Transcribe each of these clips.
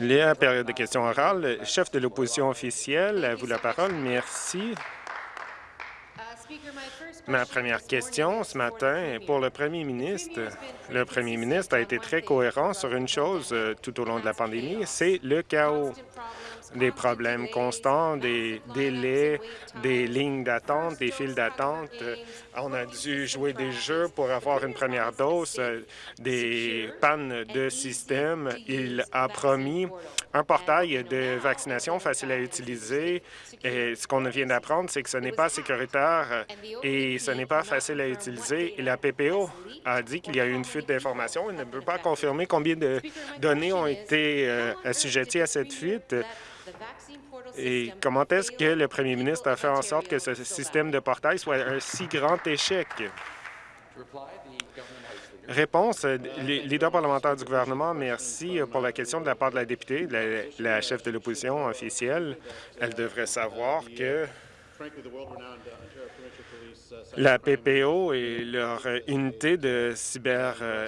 La période de questions orales. Chef de l'opposition officielle, à vous la parole. Merci. Ma première question ce matin est pour le premier ministre. Le premier ministre a été très cohérent sur une chose euh, tout au long de la pandémie, c'est le chaos des problèmes constants, des délais, des lignes d'attente, des files d'attente. On a dû jouer des jeux pour avoir une première dose, des pannes de système. Il a promis un portail de vaccination facile à utiliser. Et ce qu'on vient d'apprendre, c'est que ce n'est pas sécuritaire et ce n'est pas facile à utiliser. La PPO a dit qu'il y a eu une fuite d'informations. Il ne peut pas confirmer combien de données ont été euh, assujetties à cette fuite. Et comment est-ce que le premier ministre a fait en sorte que ce système de portail soit un si grand échec? Réponse, leader parlementaire du gouvernement, merci pour la question de la part de la députée, la, chef de l'opposition officielle. Elle devrait savoir que la PPO et leur unité de cyber euh,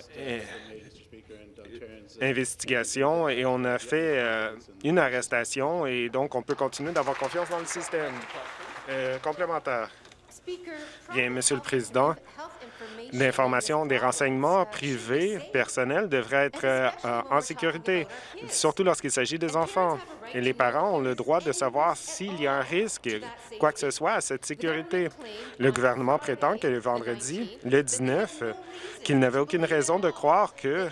investigation et on a fait euh, une arrestation et donc on peut continuer d'avoir confiance dans le système. Euh, complémentaire. Bien, Monsieur le Président, l'information des renseignements privés personnels devrait être euh, en sécurité, surtout lorsqu'il s'agit des enfants. Et les parents ont le droit de savoir s'il y a un risque, quoi que ce soit, à cette sécurité. Le gouvernement prétend que le vendredi, le 19, qu'il n'avait aucune raison de croire que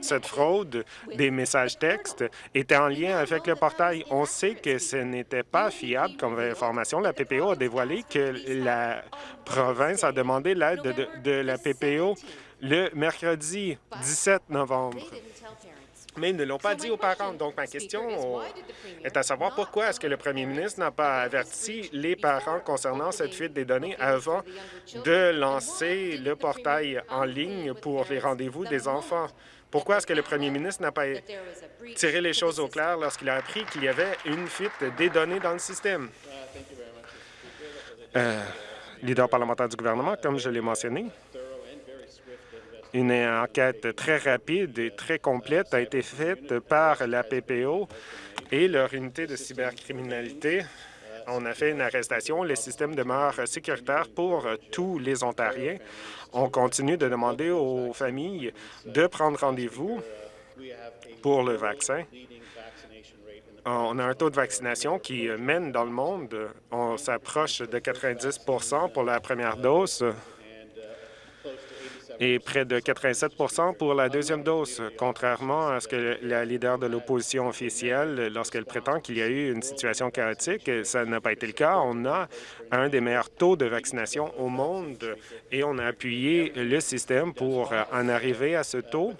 cette fraude des messages textes était en lien avec le portail. On sait que ce n'était pas fiable comme information. La PPO a dévoilé que la province a demandé l'aide de la PPO le mercredi 17 novembre mais ils ne l'ont pas dit aux parents. Donc, ma question est à savoir pourquoi est-ce que le premier ministre n'a pas averti les parents concernant cette fuite des données avant de lancer le portail en ligne pour les rendez-vous des enfants? Pourquoi est-ce que le premier ministre n'a pas tiré les choses au clair lorsqu'il a appris qu'il y avait une fuite des données dans le système? Euh, leader parlementaire du gouvernement, comme je l'ai mentionné, une enquête très rapide et très complète a été faite par la PPO et leur unité de cybercriminalité. On a fait une arrestation. Le système demeure sécuritaire pour tous les Ontariens. On continue de demander aux familles de prendre rendez-vous pour le vaccin. On a un taux de vaccination qui mène dans le monde. On s'approche de 90 pour la première dose et près de 87% pour la deuxième dose, contrairement à ce que la leader de l'opposition officielle, lorsqu'elle prétend qu'il y a eu une situation chaotique, ça n'a pas été le cas. On a un des meilleurs taux de vaccination au monde et on a appuyé le système pour en arriver à ce taux.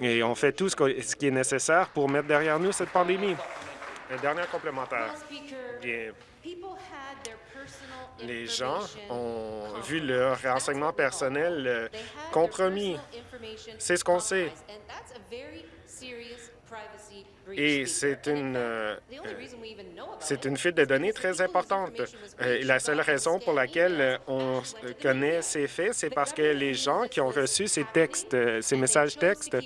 Et on fait tout ce qui est nécessaire pour mettre derrière nous cette pandémie. Un dernier complémentaire. Bien les gens ont vu leur renseignement personnel euh, compromis. C'est ce qu'on sait. Et c'est une, euh, c'est une fuite de données très importante. Euh, la seule raison pour laquelle on connaît ces faits, c'est parce que les gens qui ont reçu ces textes, ces messages textes,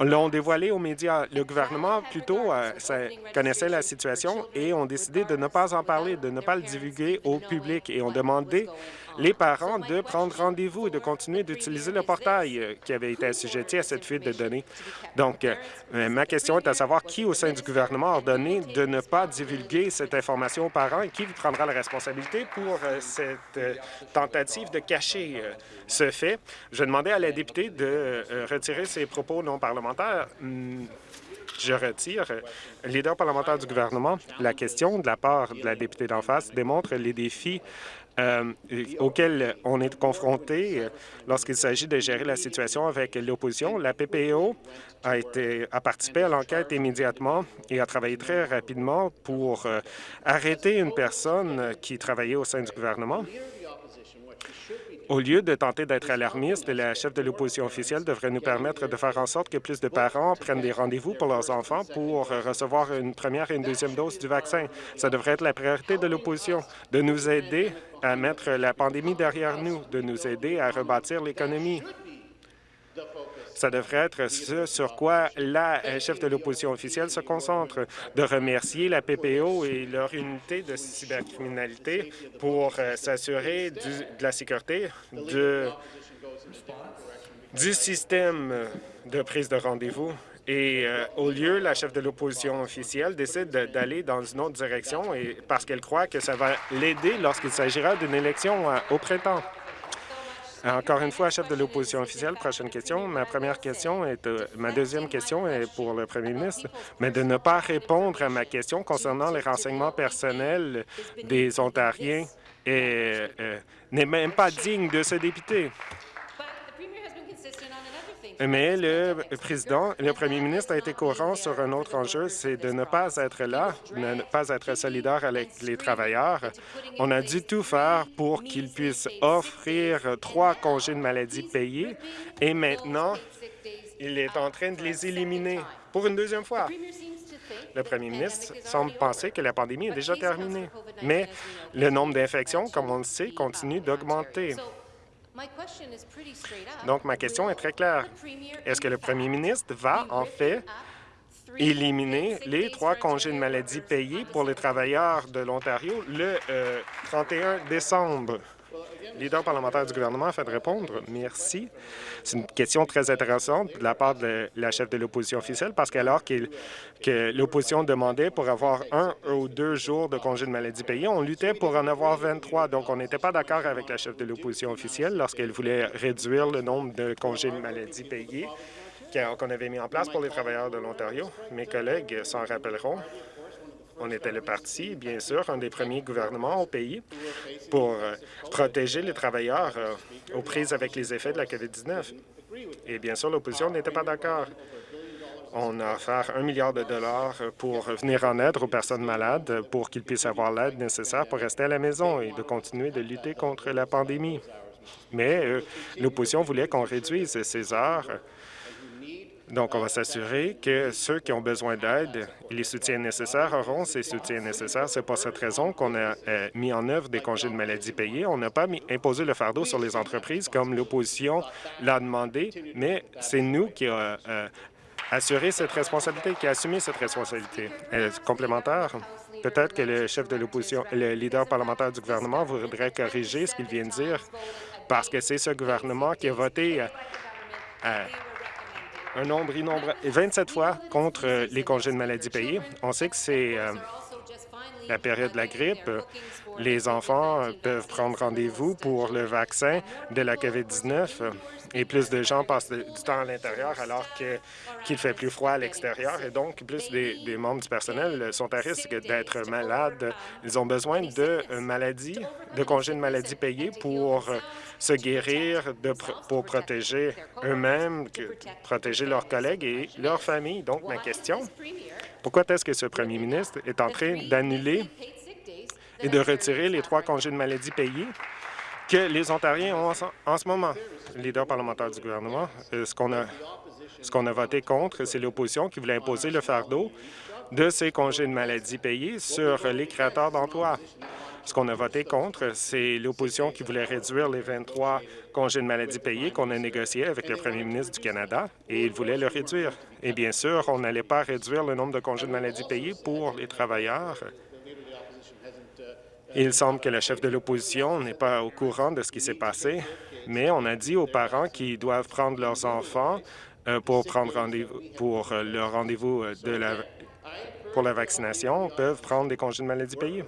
l'ont dévoilé aux médias. Le gouvernement, plutôt, connaissait la situation et ont décidé de ne pas en parler, de ne pas le divulguer au public et ont demandé les parents de prendre rendez-vous et de continuer d'utiliser le portail euh, qui avait été assujetti à cette fuite de données. Donc, euh, ma question est à savoir qui au sein du gouvernement a ordonné de ne pas divulguer cette information aux parents et qui prendra la responsabilité pour euh, cette tentative de cacher ce fait. Je demandais à la députée de retirer ses propos non parlementaires. Hmm, je retire. Leader parlementaire du gouvernement, la question de la part de la députée d'en face démontre les défis euh, auxquels on est confronté euh, lorsqu'il s'agit de gérer la situation avec l'opposition. La PPO a, été, a participé à l'enquête immédiatement et a travaillé très rapidement pour euh, arrêter une personne qui travaillait au sein du gouvernement. Au lieu de tenter d'être alarmiste, la chef de l'opposition officielle devrait nous permettre de faire en sorte que plus de parents prennent des rendez-vous pour leurs enfants pour recevoir une première et une deuxième dose du vaccin. Ça devrait être la priorité de l'opposition, de nous aider à mettre la pandémie derrière nous, de nous aider à rebâtir l'économie. Ça devrait être ce sur quoi la chef de l'opposition officielle se concentre, de remercier la PPO et leur unité de cybercriminalité pour s'assurer de la sécurité du système de prise de rendez-vous et euh, au lieu, la chef de l'opposition officielle décide d'aller dans une autre direction et parce qu'elle croit que ça va l'aider lorsqu'il s'agira d'une élection euh, au printemps. Encore une fois, chef de l'opposition officielle, prochaine question. Ma première question est, euh, ma deuxième question est pour le premier ministre, mais de ne pas répondre à ma question concernant les renseignements personnels des Ontariens n'est même pas digne de ce député. Mais le président, le premier ministre a été courant sur un autre enjeu, c'est de ne pas être là, de ne pas être solidaire avec les travailleurs. On a dû tout faire pour qu'ils puissent offrir trois congés de maladie payés et maintenant, il est en train de les éliminer pour une deuxième fois. Le premier ministre semble penser que la pandémie est déjà terminée, mais le nombre d'infections, comme on le sait, continue d'augmenter. Donc, ma question est très claire. Est-ce que le premier ministre va, en fait, éliminer les trois congés de maladie payés pour les travailleurs de l'Ontario le 31 euh, décembre? Leader parlementaire du gouvernement a fait de répondre. Merci. C'est une question très intéressante de la part de la chef de l'opposition officielle parce qu'alors que l'opposition demandait pour avoir un ou deux jours de congé de maladie payé, on luttait pour en avoir 23. Donc, on n'était pas d'accord avec la chef de l'opposition officielle lorsqu'elle voulait réduire le nombre de congés de maladie payés qu'on avait mis en place pour les travailleurs de l'Ontario. Mes collègues s'en rappelleront. On était le parti, bien sûr, un des premiers gouvernements au pays pour euh, protéger les travailleurs euh, aux prises avec les effets de la COVID-19. Et bien sûr, l'opposition n'était pas d'accord. On a offert un milliard de dollars pour venir en aide aux personnes malades pour qu'ils puissent avoir l'aide nécessaire pour rester à la maison et de continuer de lutter contre la pandémie. Mais euh, l'opposition voulait qu'on réduise ces heures donc, on va s'assurer que ceux qui ont besoin d'aide et les soutiens nécessaires auront ces soutiens nécessaires. C'est pour cette raison qu'on a euh, mis en œuvre des congés de maladie payés. On n'a pas imposé le fardeau sur les entreprises comme l'opposition l'a demandé, mais c'est nous qui avons euh, assuré cette responsabilité, qui a assumé cette responsabilité. Euh, complémentaire, peut-être que le chef de l'opposition, le leader parlementaire du gouvernement voudrait corriger ce qu'il vient de dire, parce que c'est ce gouvernement qui a voté un nombre innombrable, 27 fois contre euh, les congés de maladie payés. On sait que c'est euh, la période de la grippe. Les enfants euh, peuvent prendre rendez-vous pour le vaccin de la COVID-19 et plus de gens passent du temps à l'intérieur alors qu'il fait plus froid à l'extérieur et donc plus des, membres du personnel sont à risque d'être malades. Ils ont besoin de maladies, de congés de maladie payés pour se guérir, pour protéger eux-mêmes, protéger leurs collègues et leurs familles. Donc, ma question, pourquoi est-ce que ce premier ministre est en train d'annuler et de retirer les trois congés de maladie payés que les Ontariens ont en, ce moment? Leader parlementaire du gouvernement, euh, ce qu'on a, a voté contre, c'est l'opposition qui voulait imposer le fardeau de ces congés de maladie payés sur les créateurs d'emplois. Ce qu'on a voté contre, c'est l'opposition qui voulait réduire les 23 congés de maladie payés qu'on a négociés avec le premier ministre du Canada, et il voulait le réduire. Et bien sûr, on n'allait pas réduire le nombre de congés de maladie payés pour les travailleurs. Il semble que le chef de l'opposition n'est pas au courant de ce qui s'est passé, mais on a dit aux parents qu'ils doivent prendre leurs enfants euh, pour prendre rendez-vous pour euh, le rendez-vous euh, la pour la vaccination peuvent prendre des congés de maladie payés.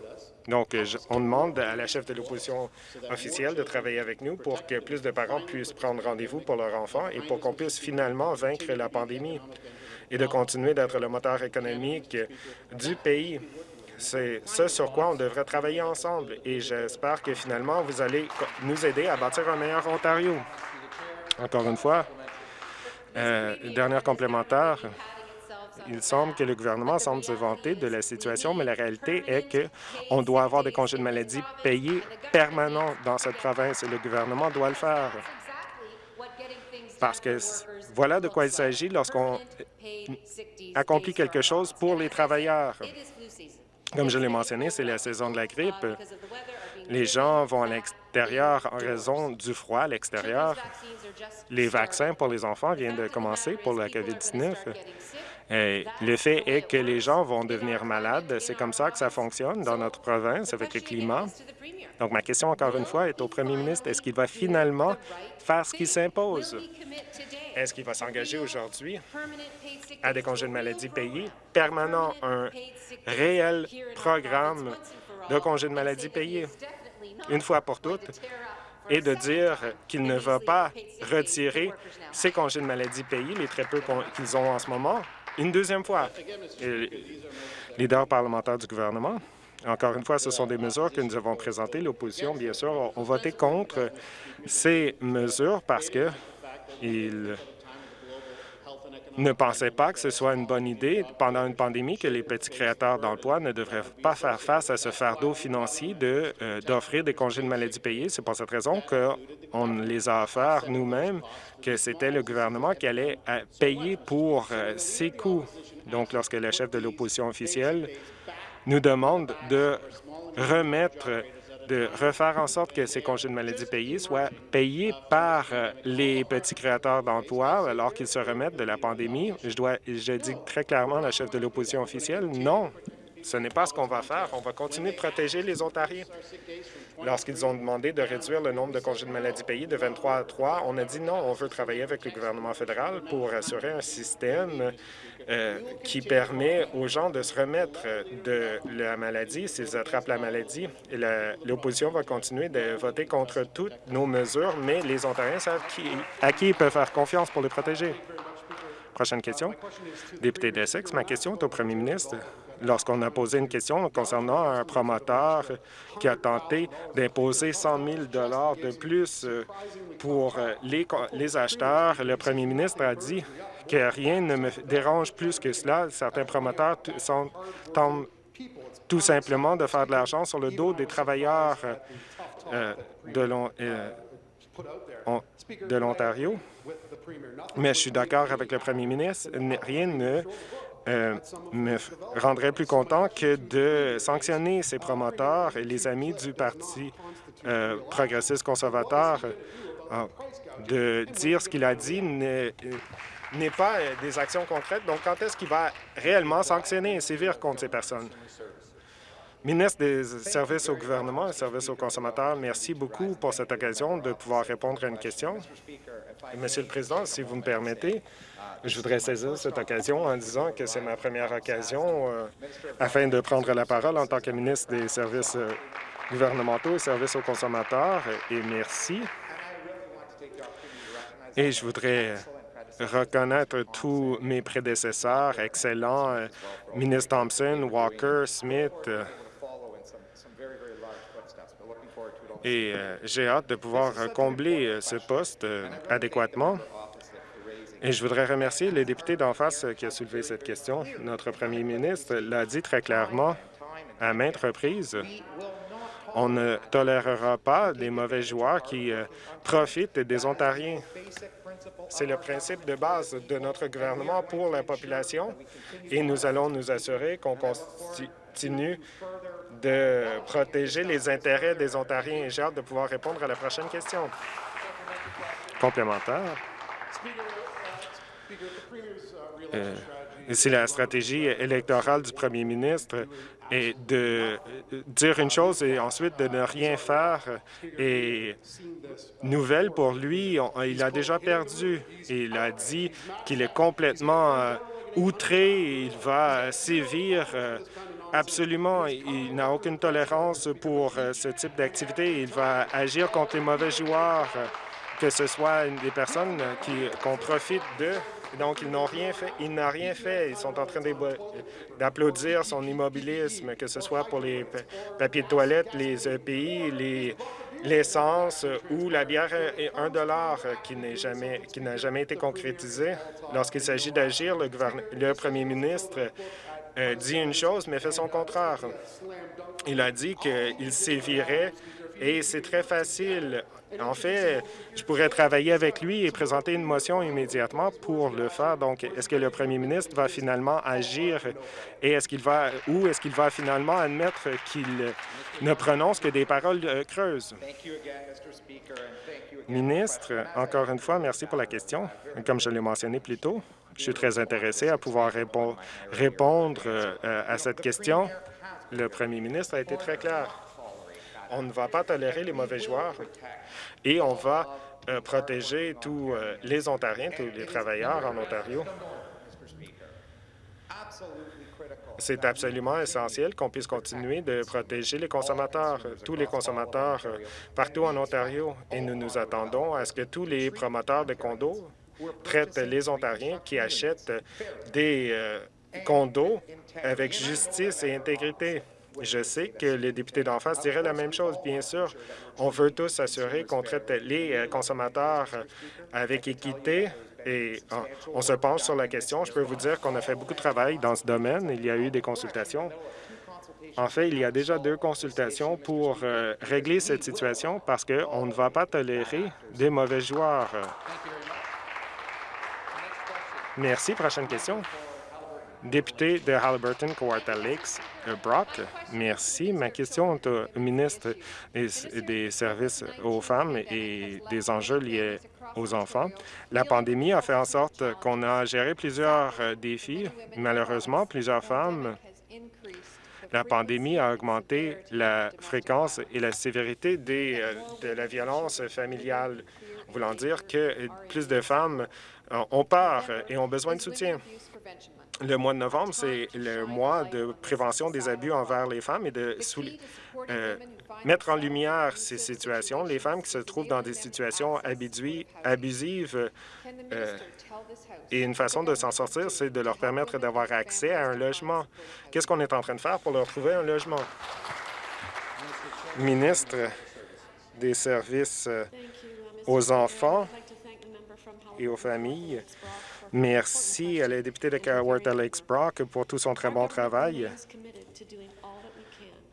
Donc, on demande à la chef de l'opposition officielle de travailler avec nous pour que plus de parents puissent prendre rendez-vous pour leurs enfants et pour qu'on puisse finalement vaincre la pandémie et de continuer d'être le moteur économique du pays. C'est ce sur quoi on devrait travailler ensemble et j'espère que finalement vous allez nous aider à bâtir un meilleur Ontario. Encore une fois, euh, dernière complémentaire, il semble que le gouvernement semble se vanter de la situation, mais la réalité est qu'on doit avoir des congés de maladie payés permanents dans cette province et le gouvernement doit le faire. Parce que voilà de quoi il s'agit lorsqu'on accomplit quelque chose pour les travailleurs. Comme je l'ai mentionné, c'est la saison de la grippe. Les gens vont à l'extérieur en raison du froid à l'extérieur. Les vaccins pour les enfants viennent de commencer pour la COVID-19. Le fait est que les gens vont devenir malades. C'est comme ça que ça fonctionne dans notre province avec le climat. Donc, ma question, encore une fois, est au premier ministre. Est-ce qu'il va finalement faire ce qui s'impose? Est-ce qu'il va s'engager aujourd'hui à des congés de maladie payés permanents, un réel programme de congés de maladie payés, une fois pour toutes, et de dire qu'il ne va pas retirer ces congés de maladie payés, les très peu qu'ils ont en ce moment, une deuxième fois. leader parlementaire du gouvernement, encore une fois, ce sont des mesures que nous avons présentées. L'opposition, bien sûr, ont voté contre ces mesures parce que ils ne pensaient pas que ce soit une bonne idée pendant une pandémie que les petits créateurs d'emplois ne devraient pas faire face à ce fardeau financier euh, d'offrir des congés de maladie payés. C'est pour cette raison qu'on les a offerts nous-mêmes, que c'était le gouvernement qui allait euh, payer pour euh, ces coûts. Donc, lorsque le chef de l'opposition officielle nous demande de remettre de refaire en sorte que ces congés de maladie payés soient payés par euh, les petits créateurs d'emplois alors qu'ils se remettent de la pandémie. Je, dois, je dis très clairement à la chef de l'opposition officielle, non, ce n'est pas ce qu'on va faire. On va continuer de protéger les Ontariens. Lorsqu'ils ont demandé de réduire le nombre de congés de maladie payés de 23 à 3, on a dit non, on veut travailler avec le gouvernement fédéral pour assurer un système euh, qui permet aux gens de se remettre de la maladie s'ils attrapent la maladie. L'opposition va continuer de voter contre toutes nos mesures, mais les Ontariens savent à qui ils peuvent faire confiance pour les protéger. Prochaine question. Député d'Essex, ma question est au premier ministre lorsqu'on a posé une question concernant un promoteur qui a tenté d'imposer 100 000 de plus euh, pour euh, les, acheteurs. Le premier ministre a dit que rien ne me dérange plus que cela. Certains promoteurs sont, tentent tout simplement de faire de l'argent sur le dos des travailleurs euh, de l'Ontario. Mais je suis d'accord avec le premier ministre. Rien ne euh, me rendrait plus content que de sanctionner ces promoteurs et les amis du Parti euh, progressiste conservateur. Euh, de dire ce qu'il a dit n'est pas des actions concrètes. Donc, quand est-ce qu'il va réellement sanctionner et sévir contre ces personnes? Ministre des Services au gouvernement et services aux consommateurs, merci beaucoup pour cette occasion de pouvoir répondre à une question. Monsieur le Président, si vous me permettez, je voudrais saisir cette occasion en disant que c'est ma première occasion euh, afin de prendre la parole en tant que ministre des Services euh, gouvernementaux et services aux consommateurs, et merci. Et je voudrais reconnaître tous mes prédécesseurs excellents, euh, ministre Thompson, Walker, Smith, et j'ai hâte de pouvoir combler ce poste adéquatement. Et je voudrais remercier le député d'en face qui a soulevé cette question. Notre premier ministre l'a dit très clairement à maintes reprises. On ne tolérera pas des mauvais joueurs qui euh, profitent des Ontariens. C'est le principe de base de notre gouvernement pour la population et nous allons nous assurer qu'on continue de protéger les intérêts des Ontariens. J'ai hâte de pouvoir répondre à la prochaine question. Complémentaire. Euh, c'est la stratégie électorale du premier ministre de dire une chose et ensuite de ne rien faire. Et nouvelle pour lui, il a déjà perdu. Il a dit qu'il est complètement euh, outré, il va sévir euh, absolument. Il n'a aucune tolérance pour ce type d'activité. Il va agir contre les mauvais joueurs, que ce soit des personnes qu'on profite de donc, ils n'ont rien fait. Il n'a rien fait. Ils sont en train d'applaudir son immobilisme, que ce soit pour les papiers de toilette, les EPI, les l'essence ou la bière à 1 dollar qui n'a jamais, jamais été concrétisée. Lorsqu'il s'agit d'agir, le, le premier ministre euh, dit une chose, mais fait son contraire. Il a dit qu'il sévirait Et c'est très facile. En fait, je pourrais travailler avec lui et présenter une motion immédiatement pour le faire. Donc, est-ce que le premier ministre va finalement agir et est-ce qu'il va ou est-ce qu'il va finalement admettre qu'il ne prononce que des paroles euh, creuses? Ministre, encore une fois, merci pour la question. Comme je l'ai mentionné plus tôt, je suis très intéressé à pouvoir répondre euh, à cette question. Le premier ministre a été très clair. On ne va pas tolérer les mauvais joueurs et on va euh, protéger tous euh, les Ontariens, tous les travailleurs en Ontario. C'est absolument essentiel qu'on puisse continuer de protéger les consommateurs, tous les consommateurs euh, partout en Ontario. Et nous nous attendons à ce que tous les promoteurs de condos traitent les Ontariens qui achètent des condos avec justice et intégrité. Je sais que les députés d'en face diraient la même chose. Bien sûr, on veut tous s'assurer qu'on traite les euh, consommateurs avec équité et ah, on se penche sur la question. Je peux vous dire qu'on a fait beaucoup de travail dans ce domaine. Il y a eu des consultations. En fait, il y a déjà deux consultations pour euh, régler cette situation parce qu'on ne va pas tolérer des mauvais joueurs. Merci. Prochaine question. Député de Halliburton, euh, Brock, merci. Ma question est au ministre des Services aux femmes et des enjeux liés aux enfants. La pandémie a fait en sorte qu'on a géré plusieurs euh, défis. Malheureusement, plusieurs femmes la pandémie a augmenté la fréquence et la sévérité des, euh, de la violence familiale, voulant dire que plus de femmes ont peur et ont besoin de soutien. Le mois de novembre, c'est le mois de prévention des abus envers les femmes et de euh, mettre en lumière ces situations. Les femmes qui se trouvent dans des situations abusives euh, et une façon de s'en sortir, c'est de leur permettre d'avoir accès à un logement. Qu'est-ce qu'on est en train de faire pour leur trouver un logement? Ministre des services euh, aux enfants et aux familles, Merci à la députée de Kawartha Lakes Brock pour tout son très bon travail.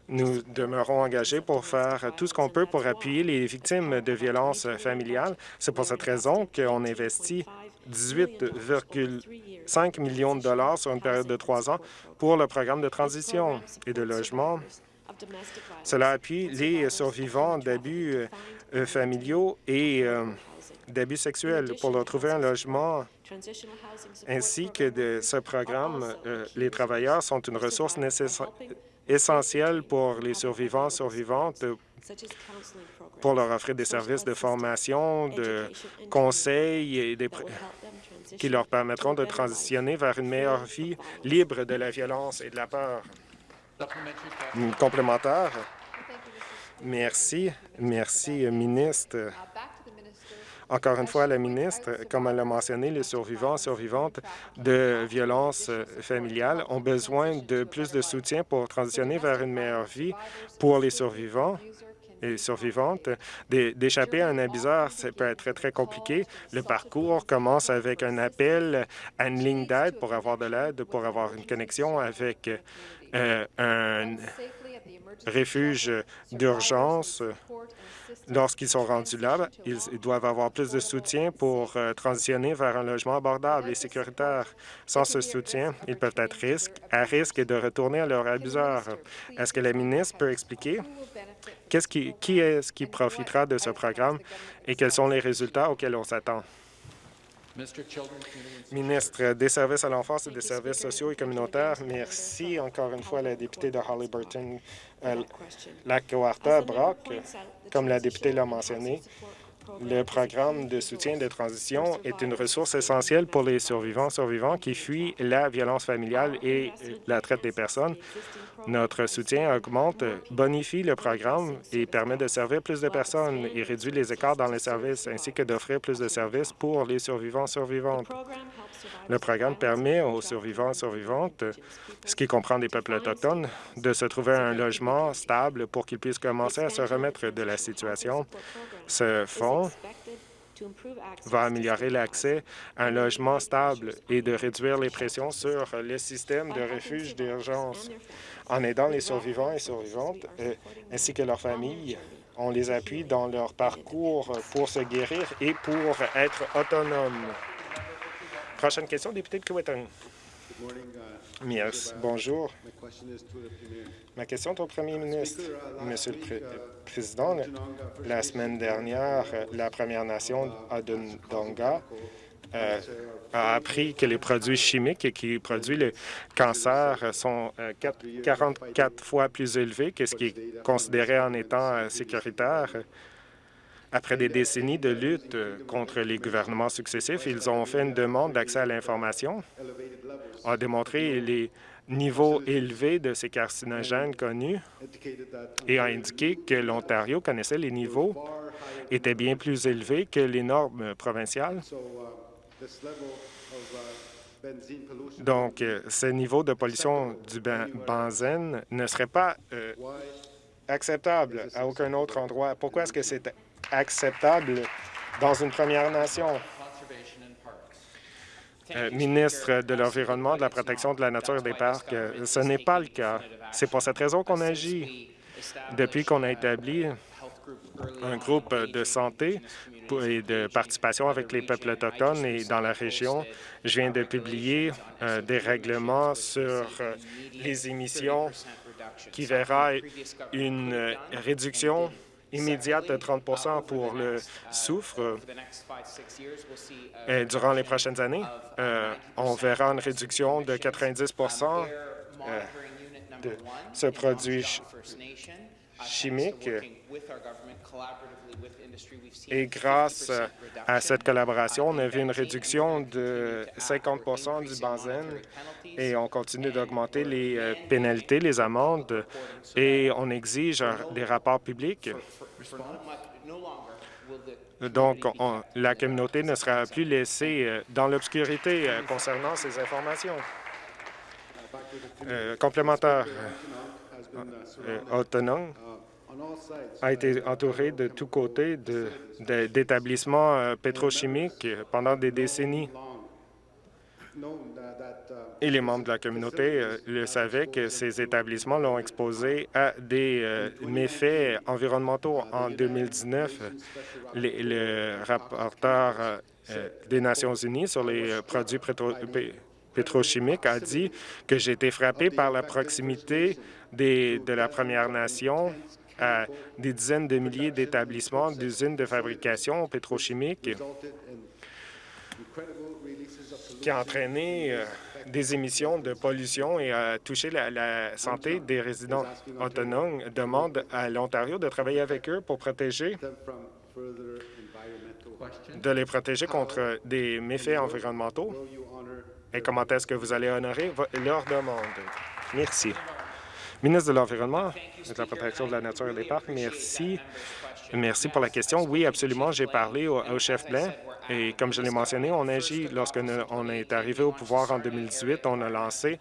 Nous demeurons engagés pour faire tout ce qu'on peut pour appuyer les victimes de violences familiales. C'est pour cette raison qu'on investit 18,5 millions de dollars sur une période de trois ans pour le programme de transition et de logement. Cela appuie les survivants d'abus euh, familiaux et euh, d'abus sexuels pour leur trouver un logement ainsi que de ce programme, euh, les travailleurs sont une ressource essentielle pour les survivants, survivantes, pour leur offrir des services de formation, de conseils et des qui leur permettront de transitionner vers une meilleure vie libre de la violence et de la peur. Complémentaire. Merci. Merci, ministre. Encore une fois, la ministre, comme elle l'a mentionné, les survivants et survivantes de violences familiales ont besoin de plus de soutien pour transitionner vers une meilleure vie pour les survivants et survivantes. D'échapper à un abuseur, ça peut être très, très compliqué. Le parcours commence avec un appel à une ligne d'aide pour avoir de l'aide, pour avoir une connexion avec euh, un refuge d'urgence. Lorsqu'ils sont rendus là, ils doivent avoir plus de soutien pour euh, transitionner vers un logement abordable et sécuritaire. Sans ce soutien, ils peuvent être à risque de retourner à leur abuseur. Est-ce que la ministre peut expliquer qui, qui est-ce qui profitera de ce programme et quels sont les résultats auxquels on s'attend? Ministre des Services à l'enfance et des services sociaux et communautaires, merci encore une fois à la députée de Halliburton, euh, la Brock. Comme la députée l'a mentionné, le programme de soutien de transition est une ressource essentielle pour les survivants survivants qui fuient la violence familiale et la traite des personnes. Notre soutien augmente, bonifie le programme et permet de servir plus de personnes et réduit les écarts dans les services, ainsi que d'offrir plus de services pour les survivants survivantes. Le programme permet aux survivants survivantes, ce qui comprend des peuples autochtones, de se trouver un logement stable pour qu'ils puissent commencer à se remettre de la situation. Ce fonds va améliorer l'accès à un logement stable et de réduire les pressions sur le système de refuge d'urgence en aidant les survivants et survivantes euh, ainsi que leurs familles on les appuie dans leur parcours pour se guérir et pour être autonomes. Prochaine question, député de Kiwetan. Bonjour. Ma question est au premier ministre. Monsieur le Président, la semaine dernière, la Première Nation Adonga euh, a appris que les produits chimiques qui produisent le cancer sont 44 euh, fois plus élevés que ce qui est considéré en étant euh, sécuritaire. Après des décennies de lutte contre les gouvernements successifs, ils ont fait une demande d'accès à l'information, ont démontré les niveaux élevés de ces carcinogènes connus et a indiqué que l'Ontario connaissait les niveaux étaient bien plus élevés que les normes provinciales. Donc, euh, ce niveau de pollution du ben, benzène ne serait pas euh, acceptable à aucun autre endroit. Pourquoi est-ce que c'est acceptable dans une Première Nation? Euh, ministre de l'Environnement, de la protection de la nature et des parcs, ce n'est pas le cas. C'est pour cette raison qu'on agit. Depuis qu'on a établi un groupe de santé et de participation avec les peuples autochtones et dans la région. Je viens de publier euh, des règlements sur euh, les émissions qui verra une euh, réduction immédiate de 30% pour le soufre. Et durant les prochaines années, on verra une réduction de 90 de ce produit chimique et grâce à cette collaboration, on a vu une réduction de 50% du benzène et on continue d'augmenter les euh, pénalités, les amendes et on exige des rapports publics. Donc, la communauté ne sera plus laissée euh, dans l'obscurité euh, concernant ces informations. complémentaire autonome a été entouré de tous côtés d'établissements euh, pétrochimiques pendant des décennies. Et les membres de la communauté euh, le savaient que ces établissements l'ont exposé à des euh, méfaits environnementaux. En 2019, le rapporteur des Nations unies sur les produits pétrochimiques a dit que j'ai été frappé par la proximité de la Première Nation à des dizaines de milliers d'établissements, d'usines de fabrication pétrochimique qui a entraîné euh, des émissions de pollution et a touché la, santé des résidents autonomes, demande à l'Ontario de travailler avec eux pour protéger de les protéger contre des méfaits environnementaux. Et comment est-ce que vous allez honorer leur demande? Merci. Ministre de l'Environnement, de la protection de la nature et des parcs, merci. Merci pour la question. Oui, absolument, j'ai parlé au, chef blanc et comme je l'ai mentionné, on agit. Lorsque on est arrivé au pouvoir en 2018, on a lancé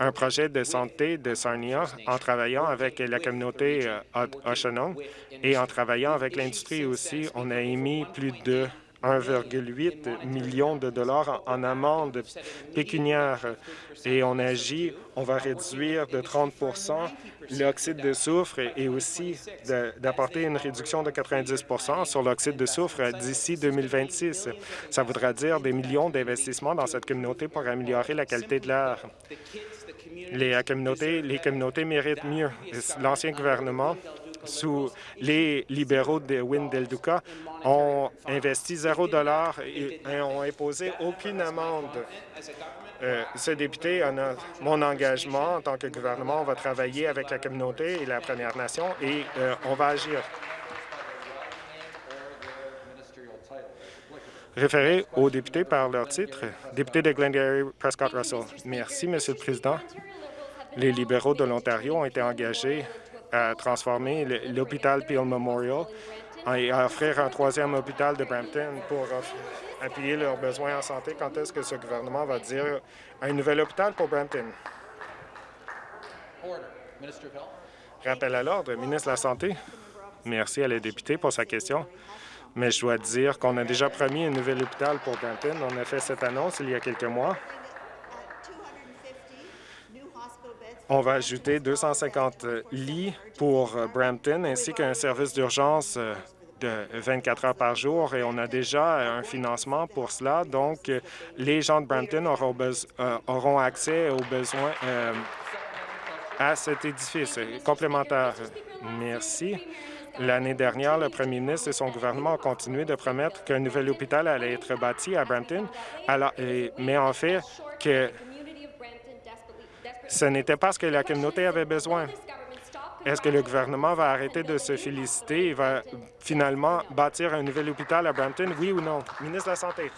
un projet de santé de Sarnia en travaillant avec la communauté euh, et en travaillant avec l'industrie aussi. On a émis plus de 1,8 million de dollars en amende pécuniaire et on agit, on va réduire de 30% l'oxyde de soufre et aussi d'apporter une réduction de 90% sur l'oxyde de soufre d'ici 2026. Ça voudra dire des millions d'investissements dans cette communauté pour améliorer la qualité de l'air. Les communautés, méritent mieux. L'ancien gouvernement sous les libéraux de Windelduka ont investi zéro dollar et, ont imposé aucune amende. Euh, ce député a mon engagement en tant que gouvernement. On va travailler avec la communauté et la Première Nation et euh, on va agir. Référé aux députés par leur titre, député de Glengarry Prescott Russell. Merci, Monsieur le Président. Les libéraux de l'Ontario ont été engagés à transformer l'hôpital Peel Memorial et à offrir un troisième hôpital de Brampton pour appuyer leurs besoins en santé. Quand est-ce que ce gouvernement va dire un nouvel hôpital pour Brampton? Rappel à l'ordre, ministre de la Santé. Merci à la députée pour sa question. Mais je dois dire qu'on a déjà promis un nouvel hôpital pour Brampton. On a fait cette annonce il y a quelques mois. On va ajouter 250 lits pour Brampton ainsi qu'un service d'urgence de 24 heures par jour et on a déjà un financement pour cela. Donc, les gens de Brampton auront, euh, auront accès aux besoins euh, à cet édifice complémentaire. Merci. L'année dernière, le premier ministre et son gouvernement ont continué de promettre qu'un nouvel hôpital allait être bâti à Brampton, mais en fait que ce n'était pas ce que la communauté avait besoin. Est-ce que le gouvernement va arrêter de se féliciter et va finalement bâtir un nouvel hôpital à Brampton, oui ou non? Ministre de la Santé.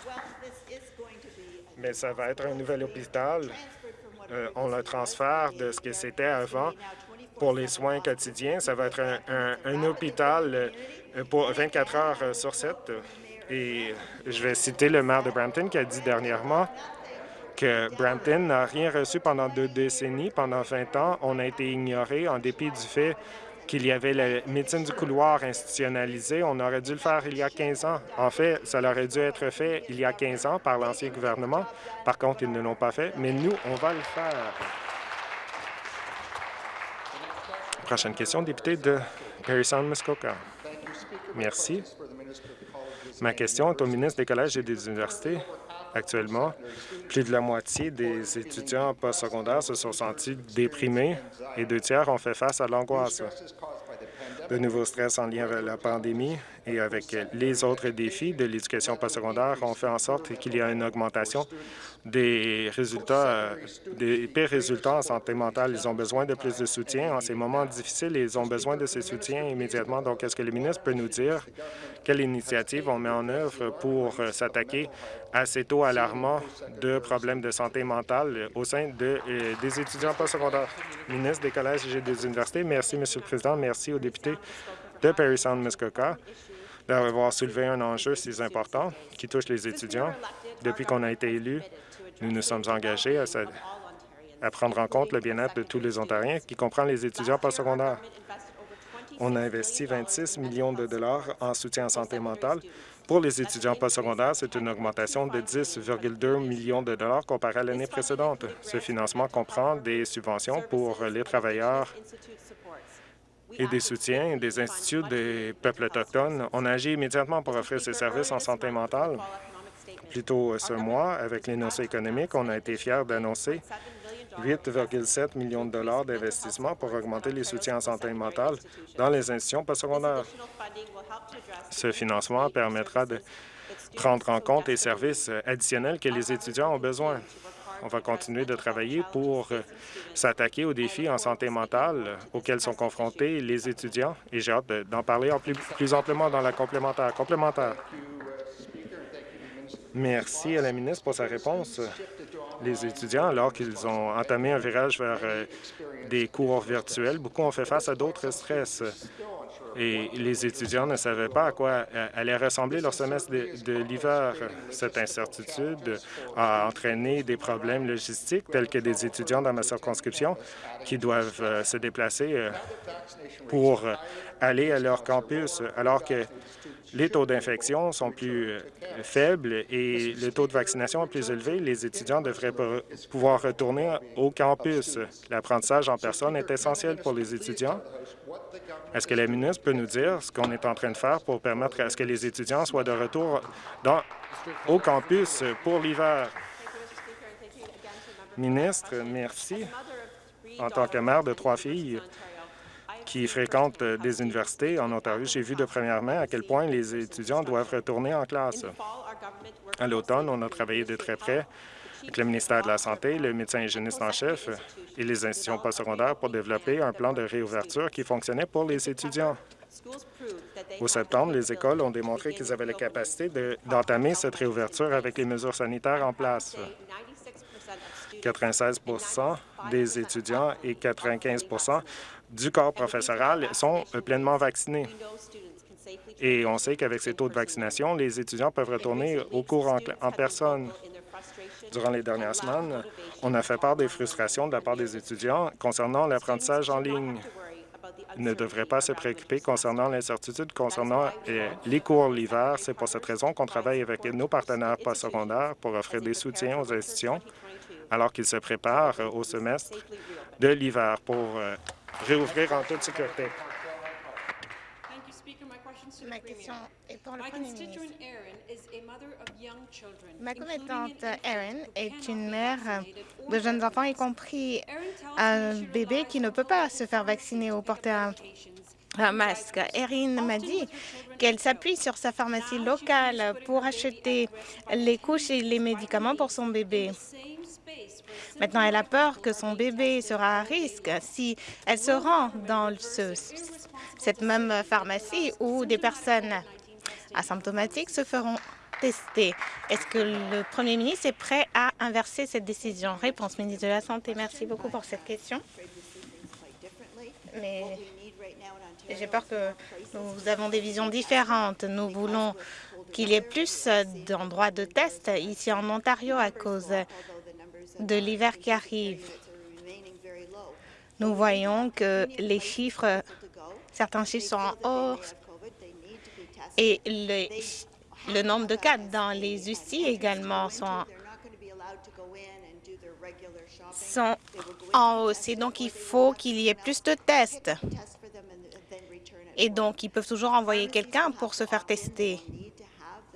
Mais ça va être un nouvel hôpital. Euh, on le transfère de ce que c'était avant pour les soins quotidiens. Ça va être un, hôpital euh, pour 24 heures sur 7. Et je vais citer le maire de Brampton qui a dit dernièrement que Brampton n'a rien reçu pendant deux décennies. Pendant 20 ans, on a été ignoré en dépit du fait qu'il y avait la médecine du couloir institutionnalisée. On aurait dû le faire il y a 15 ans. En fait, ça aurait dû être fait il y a 15 ans par l'ancien gouvernement. Par contre, ils ne l'ont pas fait, mais nous, on va le faire. Prochaine question, député de Perry Sound, Muskoka. Merci. Ma question est au ministre des Collèges et des Universités. Actuellement, plus de la moitié des étudiants postsecondaires se sont sentis déprimés et deux tiers ont fait face à l'angoisse. De nouveaux stress en lien avec la pandémie et avec les autres défis de l'éducation postsecondaire ont fait en sorte qu'il y a une augmentation des résultats, euh, des pires résultats en santé mentale. Ils ont besoin de plus de soutien. En ces moments difficiles, ils ont besoin de ces soutiens immédiatement. Donc, est-ce que le ministre peut nous dire quelle initiative on met en œuvre pour euh, s'attaquer à ces taux alarmants de problèmes de santé mentale au sein euh, des étudiants postsecondaires? Ministre des collèges et des universités, merci, Monsieur le Président. Merci aux députés de Perry Sound Muskoka d'avoir soulevé un enjeu si important qui touche les étudiants. Depuis qu'on a été élus, nous nous sommes engagés à, prendre en compte le bien-être de tous les Ontariens, qui comprend les étudiants postsecondaires. On a investi 26 millions de dollars en soutien en santé mentale. Pour les étudiants postsecondaires, c'est une augmentation de 10,2 millions de dollars comparé à l'année précédente. Ce financement comprend des subventions pour les travailleurs et des soutiens des instituts des peuples autochtones. On agit immédiatement pour offrir ces services en santé mentale. Plus tôt ce mois, avec l'énoncé économique, on a été fiers d'annoncer 8,7 millions de dollars d'investissement pour augmenter les soutiens en santé mentale dans les institutions postsecondaires. Ce financement permettra de prendre en compte les services additionnels que les étudiants ont besoin. On va continuer de travailler pour s'attaquer aux défis en santé mentale auxquels sont confrontés les étudiants et j'ai hâte d'en parler en plus, plus amplement dans la complémentaire. Complémentaire. Merci à la ministre pour sa réponse. Les étudiants, alors qu'ils ont entamé un virage vers euh, des cours virtuels, beaucoup ont fait face à d'autres stress. Et les étudiants ne savaient pas à quoi euh, allait ressembler leur semestre de, l'hiver. Cette incertitude a entraîné des problèmes logistiques tels que des étudiants dans ma circonscription qui doivent euh, se déplacer pour aller à leur campus, alors que les taux d'infection sont plus euh, faibles et le taux de vaccination est plus élevé, les étudiants devraient pouvoir retourner au campus. L'apprentissage en personne est essentiel pour les étudiants. Est-ce que la ministre peut nous dire ce qu'on est en train de faire pour permettre à ce que les étudiants soient de retour au campus pour l'hiver? Ministre, merci. En tant que mère de trois filles, qui fréquentent euh, des universités en Ontario, j'ai vu de première main à quel point les étudiants doivent retourner en classe. À l'automne, on a travaillé de très près avec le ministère de la Santé, le médecin hygiéniste en chef et les institutions postsecondaires pour développer un plan de réouverture qui fonctionnait pour les étudiants. Au septembre, les écoles ont démontré qu'ils avaient la capacité d'entamer cette réouverture avec les mesures sanitaires en place. 96 des étudiants et 95 du corps professoral sont euh, pleinement vaccinés. Et on sait qu'avec ces taux de vaccination, les étudiants peuvent retourner au cours en, personne. Durant les dernières semaines, on a fait part des frustrations de la part des étudiants concernant l'apprentissage en ligne. Ils ne devraient pas se préoccuper concernant l'incertitude concernant euh, les cours l'hiver. C'est pour cette raison qu'on travaille avec nos partenaires postsecondaires pour offrir des soutiens aux institutions alors qu'ils se préparent au semestre de l'hiver pour réouvrir en toute sécurité. Ma question est pour le Premier ministre. Ma commettante Erin est une mère de jeunes enfants, y compris un bébé qui ne peut pas se faire vacciner ou porter un, masque. Erin m'a dit qu'elle s'appuie sur sa pharmacie locale pour acheter les couches et les médicaments pour son bébé. Maintenant, elle a peur que son bébé sera à risque si elle se rend dans ce, cette même pharmacie où des personnes asymptomatiques se feront tester. Est-ce que le premier ministre est prêt à inverser cette décision? Réponse, ministre de la Santé. Merci beaucoup pour cette question. Mais j'ai peur que nous avons des visions différentes. Nous voulons qu'il y ait plus d'endroits de test ici en Ontario à cause de l'hiver qui arrive. Nous voyons que les chiffres, certains chiffres sont en hausse et le, nombre de cas dans les UCI également sont, sont en hausse. Et donc, il faut qu'il y ait plus de tests. Et donc, ils peuvent toujours envoyer quelqu'un pour se faire tester,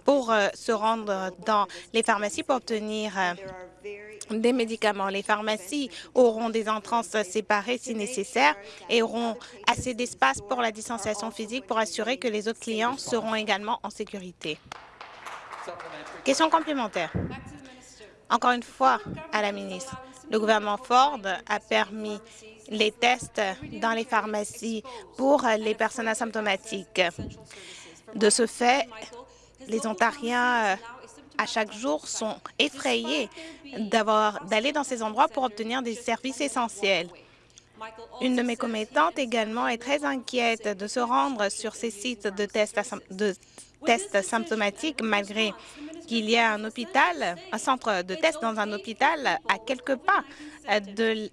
pour euh, se rendre dans les pharmacies pour obtenir euh, des médicaments. Les pharmacies auront des entrances séparées si nécessaire et auront assez d'espace pour la distanciation physique pour assurer que les autres clients seront également en sécurité. Question complémentaire. Encore une fois, à la ministre, le gouvernement Ford a permis les tests dans les pharmacies pour les personnes asymptomatiques. De ce fait, les Ontariens à chaque jour sont effrayés d'aller dans ces endroits pour obtenir des services essentiels. Une de mes commettantes également est très inquiète de se rendre sur ces sites de tests, de tests symptomatiques malgré qu'il y ait un hôpital, un centre de tests dans un hôpital à quelques pas de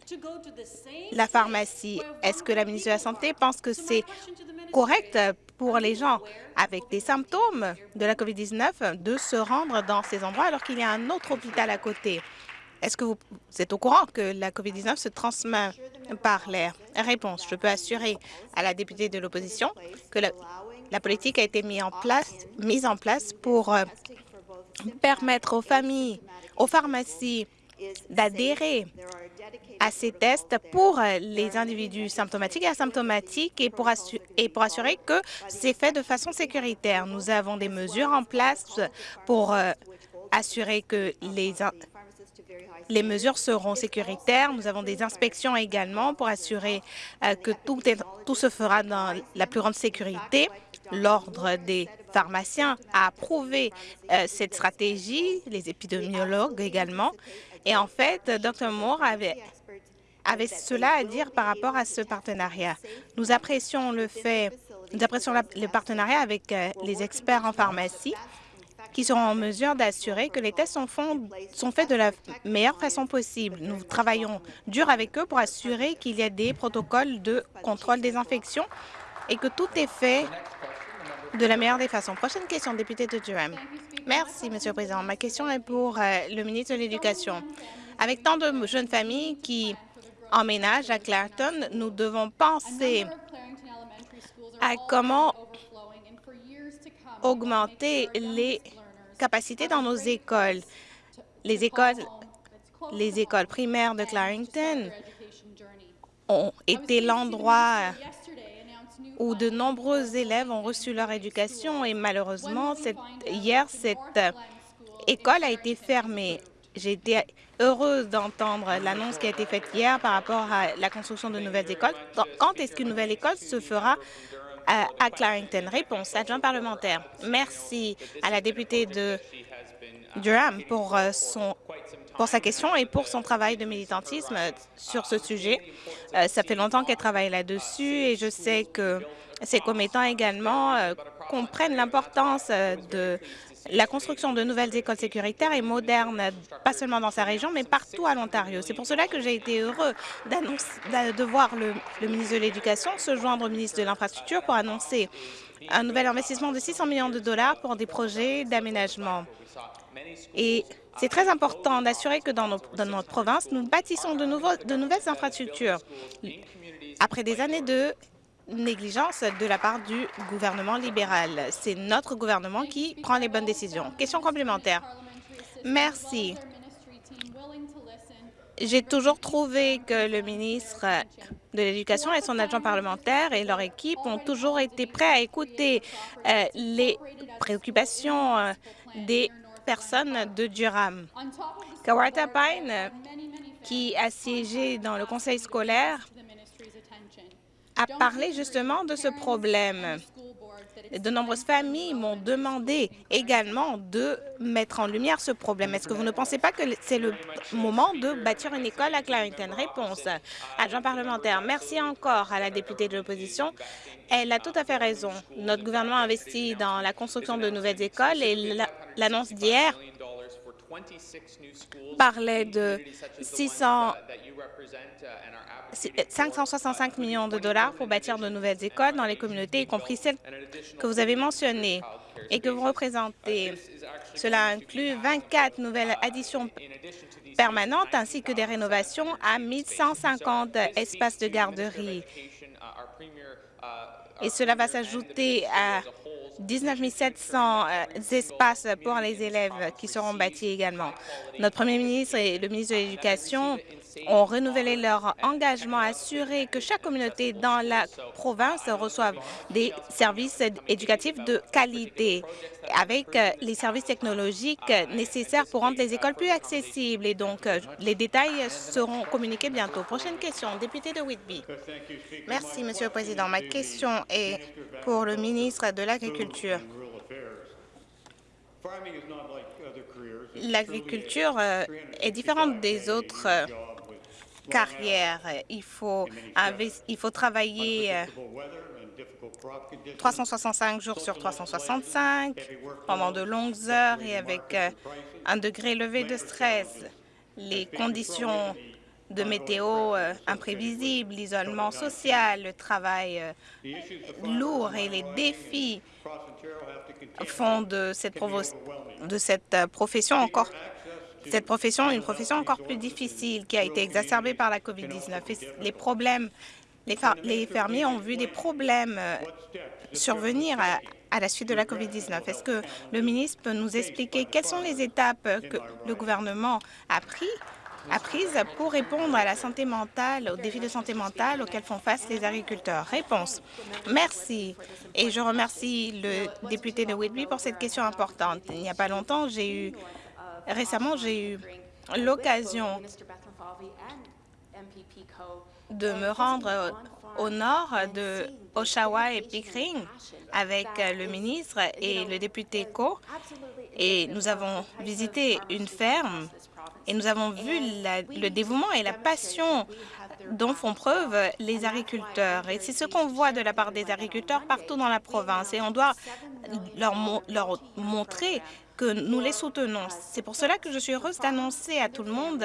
la pharmacie. Est-ce que la ministre de la Santé pense que c'est correct pour les gens avec des symptômes de la COVID-19 de se rendre dans ces endroits alors qu'il y a un autre hôpital à côté. Est-ce que vous êtes au courant que la COVID-19 se transmet par l'air? Réponse. Je peux assurer à la députée de l'opposition que la, politique a été mise en place, mise en place pour euh, permettre aux familles, aux pharmacies d'adhérer à ces tests pour les individus symptomatiques et asymptomatiques et pour, et pour assurer que c'est fait de façon sécuritaire. Nous avons des mesures en place pour euh, assurer que les, les mesures seront sécuritaires. Nous avons des inspections également pour assurer euh, que tout, tout se fera dans la plus grande sécurité. L'Ordre des pharmaciens a approuvé euh, cette stratégie, les épidémiologues également. Et en fait, Dr Moore avait, cela à dire par rapport à ce partenariat. Nous apprécions le fait, nous apprécions le partenariat avec euh, les experts en pharmacie qui seront en mesure d'assurer que les tests sont, sont, faits de la meilleure façon possible. Nous travaillons dur avec eux pour assurer qu'il y a des protocoles de contrôle des infections et que tout est fait de la meilleure des façons. Prochaine question, député de Durham. Merci, Monsieur le Président. Ma question est pour euh, le ministre de l'Éducation. Avec tant de jeunes familles qui emménagent à Clareton, nous devons penser à comment augmenter les capacités dans nos écoles. Les écoles, les écoles primaires de Clarington ont été l'endroit où de nombreux élèves ont reçu leur éducation et malheureusement, hier, cette école a été fermée. J'ai été heureuse d'entendre l'annonce qui a été faite hier par rapport à la construction de nouvelles écoles. Quand est-ce qu'une nouvelle école se fera? Euh, à Clarington? Réponse, adjoint parlementaire. Merci à la députée de Durham pour, euh, son, pour sa question et pour son travail de militantisme sur ce sujet. Euh, ça fait longtemps qu'elle travaille là-dessus et je sais que ses commettants également euh, comprennent l'importance de la construction de nouvelles écoles sécuritaires et modernes, pas seulement dans sa région, mais partout à l'Ontario. C'est pour cela que j'ai été heureux de voir le, le ministre de l'Éducation se joindre au ministre de l'Infrastructure pour annoncer un nouvel investissement de 600 millions de dollars pour des projets d'aménagement. Et c'est très important d'assurer que dans, notre province, nous bâtissons de nouvelles infrastructures. Après des années de négligence de la part du gouvernement libéral. C'est notre gouvernement qui prend les bonnes décisions. Question complémentaire. Merci. J'ai toujours trouvé que le ministre de l'Éducation et son adjoint parlementaire et leur équipe ont toujours été prêts à écouter euh, les préoccupations euh, des personnes de Durham. Kawata Pine, qui a siégé dans le conseil scolaire, a parlé justement de ce problème. De nombreuses familles m'ont demandé également de mettre en lumière ce problème. Est-ce que vous ne pensez pas que c'est le moment de bâtir une école à Clarington? Réponse. Adjoint parlementaire, merci encore à la députée de l'opposition. Elle a tout à fait raison. Notre gouvernement investit dans la construction de nouvelles écoles et l'annonce d'hier parlait de 600 565 millions de dollars pour bâtir de nouvelles écoles dans les communautés, y compris celles que vous avez mentionnées et que vous représentez. Cela inclut 24 nouvelles additions permanentes ainsi que des rénovations à 1150 espaces de garderie. Et cela va s'ajouter à 19 700 euh, espaces pour les élèves qui seront bâtis également. Notre premier ministre et le ministre de l'Éducation ont renouvelé leur engagement à assurer que chaque communauté dans la province reçoive des services éducatifs de qualité avec euh, les services technologiques nécessaires pour rendre les écoles plus accessibles. Et donc, euh, les détails seront communiqués bientôt. Prochaine question, député de Whitby. Merci, Monsieur le Président. Ma question est pour le ministre de l'Agriculture. L'agriculture euh, est différente des autres carrières. Il faut, il faut travailler 365 jours sur 365 pendant de longues heures et avec euh, un degré élevé de stress. Les conditions de météo euh, imprévisibles, l'isolement social, le travail euh, lourd et les défis font de cette, de cette profession encore cette profession une profession encore plus difficile qui a été exacerbée par la COVID-19. Les problèmes les, fermiers ont vu des problèmes euh, survenir à, la suite de la COVID-19. Est-ce que le ministre peut nous expliquer quelles sont les étapes que le gouvernement a pris prises pour répondre à la santé mentale, aux défis de santé mentale auxquels font face les agriculteurs. Réponse. Merci. Et je remercie le député de Whitby pour cette question importante. Il n'y a pas longtemps, j'ai eu, récemment, j'ai eu l'occasion de me rendre au nord de Oshawa et Pickering avec le ministre et le député Co. Et nous avons visité une ferme et nous avons vu le dévouement et la passion dont font preuve les agriculteurs. Et c'est ce qu'on voit de la part des agriculteurs partout dans la province. Et on doit leur, leur montrer que nous les soutenons. C'est pour cela que je suis heureuse d'annoncer à tout le monde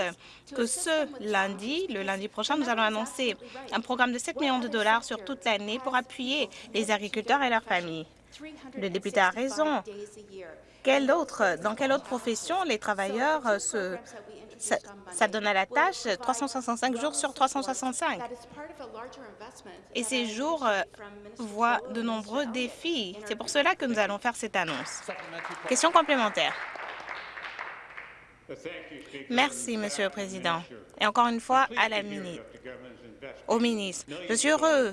que ce lundi, le lundi prochain, nous allons annoncer un programme de 7 millions de dollars sur toute l'année pour appuyer les agriculteurs et leurs familles. Le député a raison. Autre, dans quelle autre profession les travailleurs se ça, donne à la tâche 365 jours sur 365. Et ces jours euh, voient de nombreux défis. C'est pour cela que nous allons faire cette annonce. Question complémentaire. Merci, Monsieur le Président. Et encore une fois, à la ministre, au ministre, je suis heureux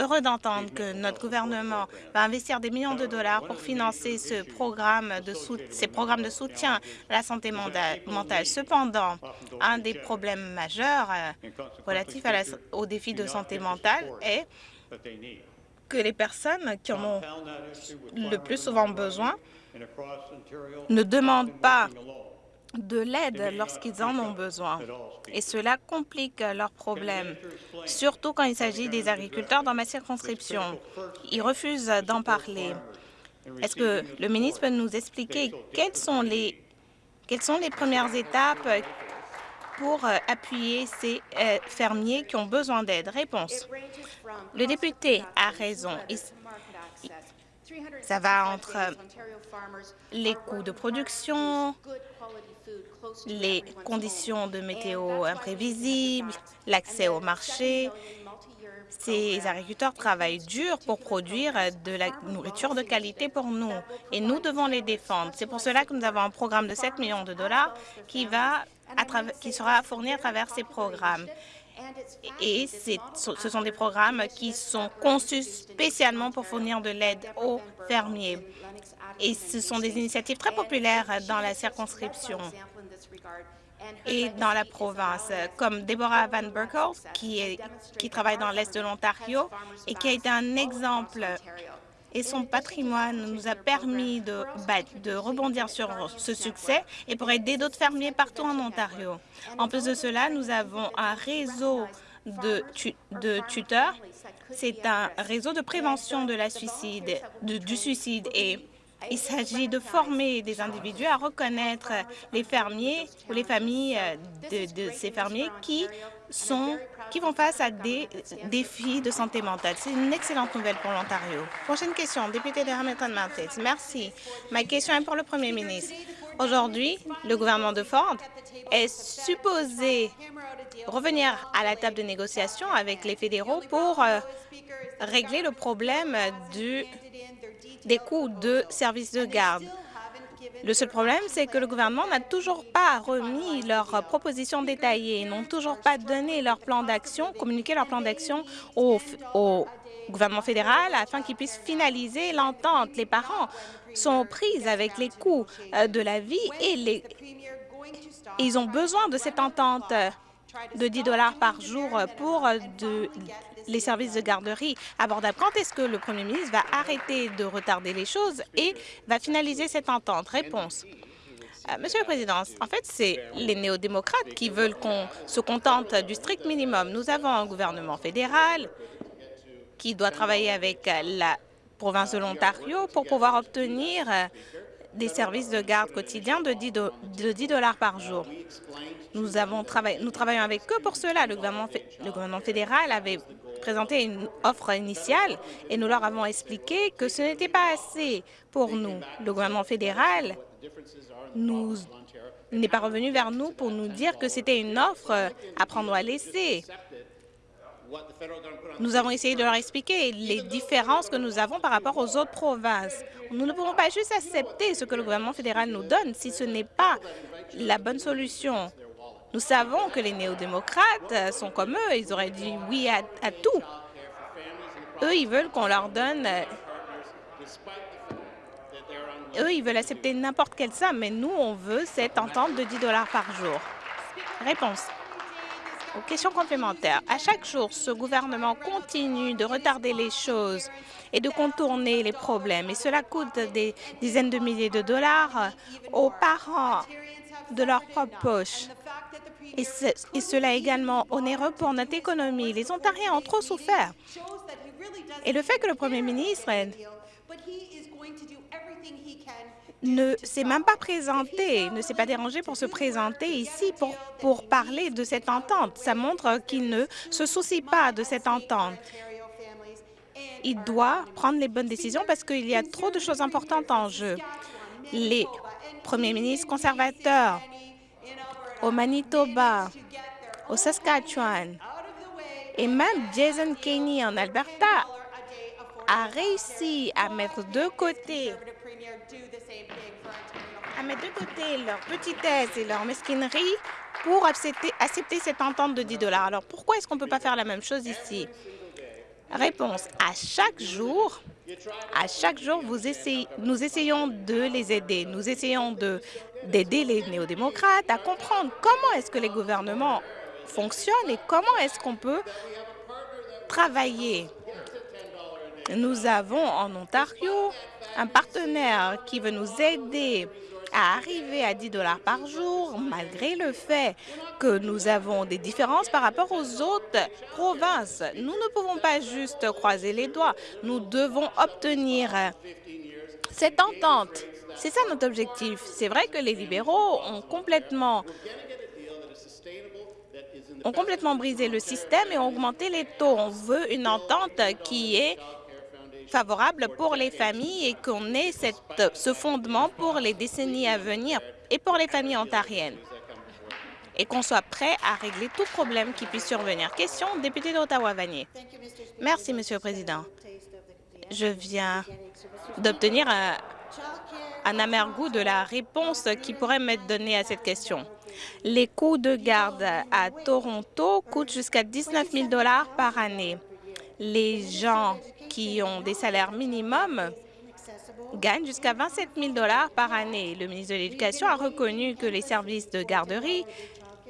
heureux d'entendre que notre gouvernement va investir des millions de dollars pour financer ce programme de ces programmes de soutien à la santé mentale. Cependant, un des problèmes majeurs euh, relatifs aux défis de santé mentale est que les personnes qui en ont le plus souvent besoin ne demandent pas de l'aide lorsqu'ils en ont besoin. Et cela complique leurs problèmes, surtout quand il s'agit des agriculteurs dans ma circonscription. Ils refusent d'en parler. Est-ce que le ministre peut nous expliquer quelles sont les, quelles sont les premières étapes pour appuyer ces euh, fermiers qui ont besoin d'aide? Réponse. Le député a raison. Ça va entre les coûts de production, les conditions de météo imprévisibles, l'accès au marché. Ces agriculteurs travaillent dur pour produire de la nourriture de qualité pour nous et nous devons les défendre. C'est pour cela que nous avons un programme de 7 millions de dollars qui, qui sera fourni à travers ces programmes. Et ce sont des programmes qui sont conçus spécialement pour fournir de l'aide aux fermiers. Et ce sont des initiatives très populaires dans la circonscription et dans la province, comme Deborah Van Berkel, qui, est, qui travaille dans l'Est de l'Ontario et qui a été un exemple. Et son patrimoine nous a permis de, de, rebondir sur ce succès et pour aider d'autres fermiers partout en Ontario. En plus de cela, nous avons un réseau de, de tuteurs. C'est un réseau de prévention de la suicide, du suicide et il s'agit de former des individus à reconnaître les fermiers ou les familles de, de ces fermiers qui sont qui vont face à des défis de santé mentale. C'est une excellente nouvelle pour l'Ontario. Prochaine question, député de Hamilton Mountains. Merci. Ma question est pour le premier ministre. Aujourd'hui, le gouvernement de Ford est supposé revenir à la table de négociation avec les fédéraux pour euh, régler le problème du des coûts de services de garde. Le seul problème, c'est que le gouvernement n'a toujours pas remis leurs propositions détaillées, n'ont toujours pas donné leur plan d'action, communiqué leur plan d'action au, gouvernement fédéral afin qu'il puisse finaliser l'entente. Les parents sont prises avec les coûts euh, de la vie et les... ils ont besoin de cette entente de 10 dollars par jour pour de, les services de garderie abordables. Quand est-ce que le premier ministre va arrêter de retarder les choses et va finaliser cette entente? Réponse. Euh, Monsieur le Président, en fait, c'est les néo-démocrates qui veulent qu'on se contente du strict minimum. Nous avons un gouvernement fédéral qui doit travailler avec la province de l'Ontario pour pouvoir obtenir des services de garde quotidiens de 10 dollars par jour. Nous, travaillons avec eux pour cela. Le gouvernement fédéral avait présenté une offre initiale et nous leur avons expliqué que ce n'était pas assez pour nous. Le gouvernement fédéral n'est pas revenu vers nous pour nous dire que c'était une offre à prendre ou à laisser. Nous avons essayé de leur expliquer les différences que nous avons par rapport aux autres provinces. Nous ne pouvons pas juste accepter ce que le gouvernement fédéral nous donne si ce n'est pas la bonne solution. Nous savons que les néo-démocrates sont comme eux, ils auraient dit oui à, tout. Eux, ils veulent qu'on leur donne... Eux, ils veulent accepter n'importe quelle somme, mais nous, on veut cette entente de 10 dollars par jour. Réponse. Aux questions complémentaires. À chaque jour, ce gouvernement continue de retarder les choses et de contourner les problèmes. Et cela coûte des dizaines de milliers de dollars aux parents de leur propre poche. Et, cela est également onéreux pour notre économie. Les Ontariens ont trop souffert. Et le fait que le premier ministre ne s'est même pas présenté, ne s'est pas dérangé pour se présenter ici pour, pour parler de cette entente. Ça montre qu'il ne se soucie pas de cette entente. Il doit prendre les bonnes décisions parce qu'il y a trop de choses importantes en jeu. Les premiers ministres conservateurs au Manitoba, au Saskatchewan, et même Jason Kenney en Alberta a réussi à mettre de côté à mettre de côté leur petitesse et leur mesquinerie pour accepter, accepter cette entente de 10 dollars. Alors pourquoi est-ce qu'on ne peut pas faire la même chose ici? Réponse, à chaque jour, à chaque jour, vous essayez, nous essayons de les aider. Nous essayons d'aider les néo-démocrates à comprendre comment est-ce que les gouvernements fonctionnent et comment est-ce qu'on peut travailler. Nous avons en Ontario un partenaire qui veut nous aider à arriver à 10 dollars par jour, malgré le fait que nous avons des différences par rapport aux autres provinces. Nous ne pouvons pas juste croiser les doigts. Nous devons obtenir cette entente. C'est ça notre objectif. C'est vrai que les libéraux ont complètement ont complètement brisé le système et ont augmenté les taux. On veut une entente qui est favorable pour les familles et qu'on ait ce fondement pour les décennies à venir et pour les familles ontariennes et qu'on soit prêt à régler tout problème qui puisse survenir. Question, député d'Ottawa-Vanier. Merci, Monsieur le Président. Je viens d'obtenir un, un amer goût de la réponse qui pourrait m'être donnée à cette question. Les coûts de garde à Toronto coûtent jusqu'à 19 000 par année. Les gens qui ont des salaires minimums gagnent jusqu'à 27 000 par année. Le ministre de l'Éducation a reconnu que les services de garderie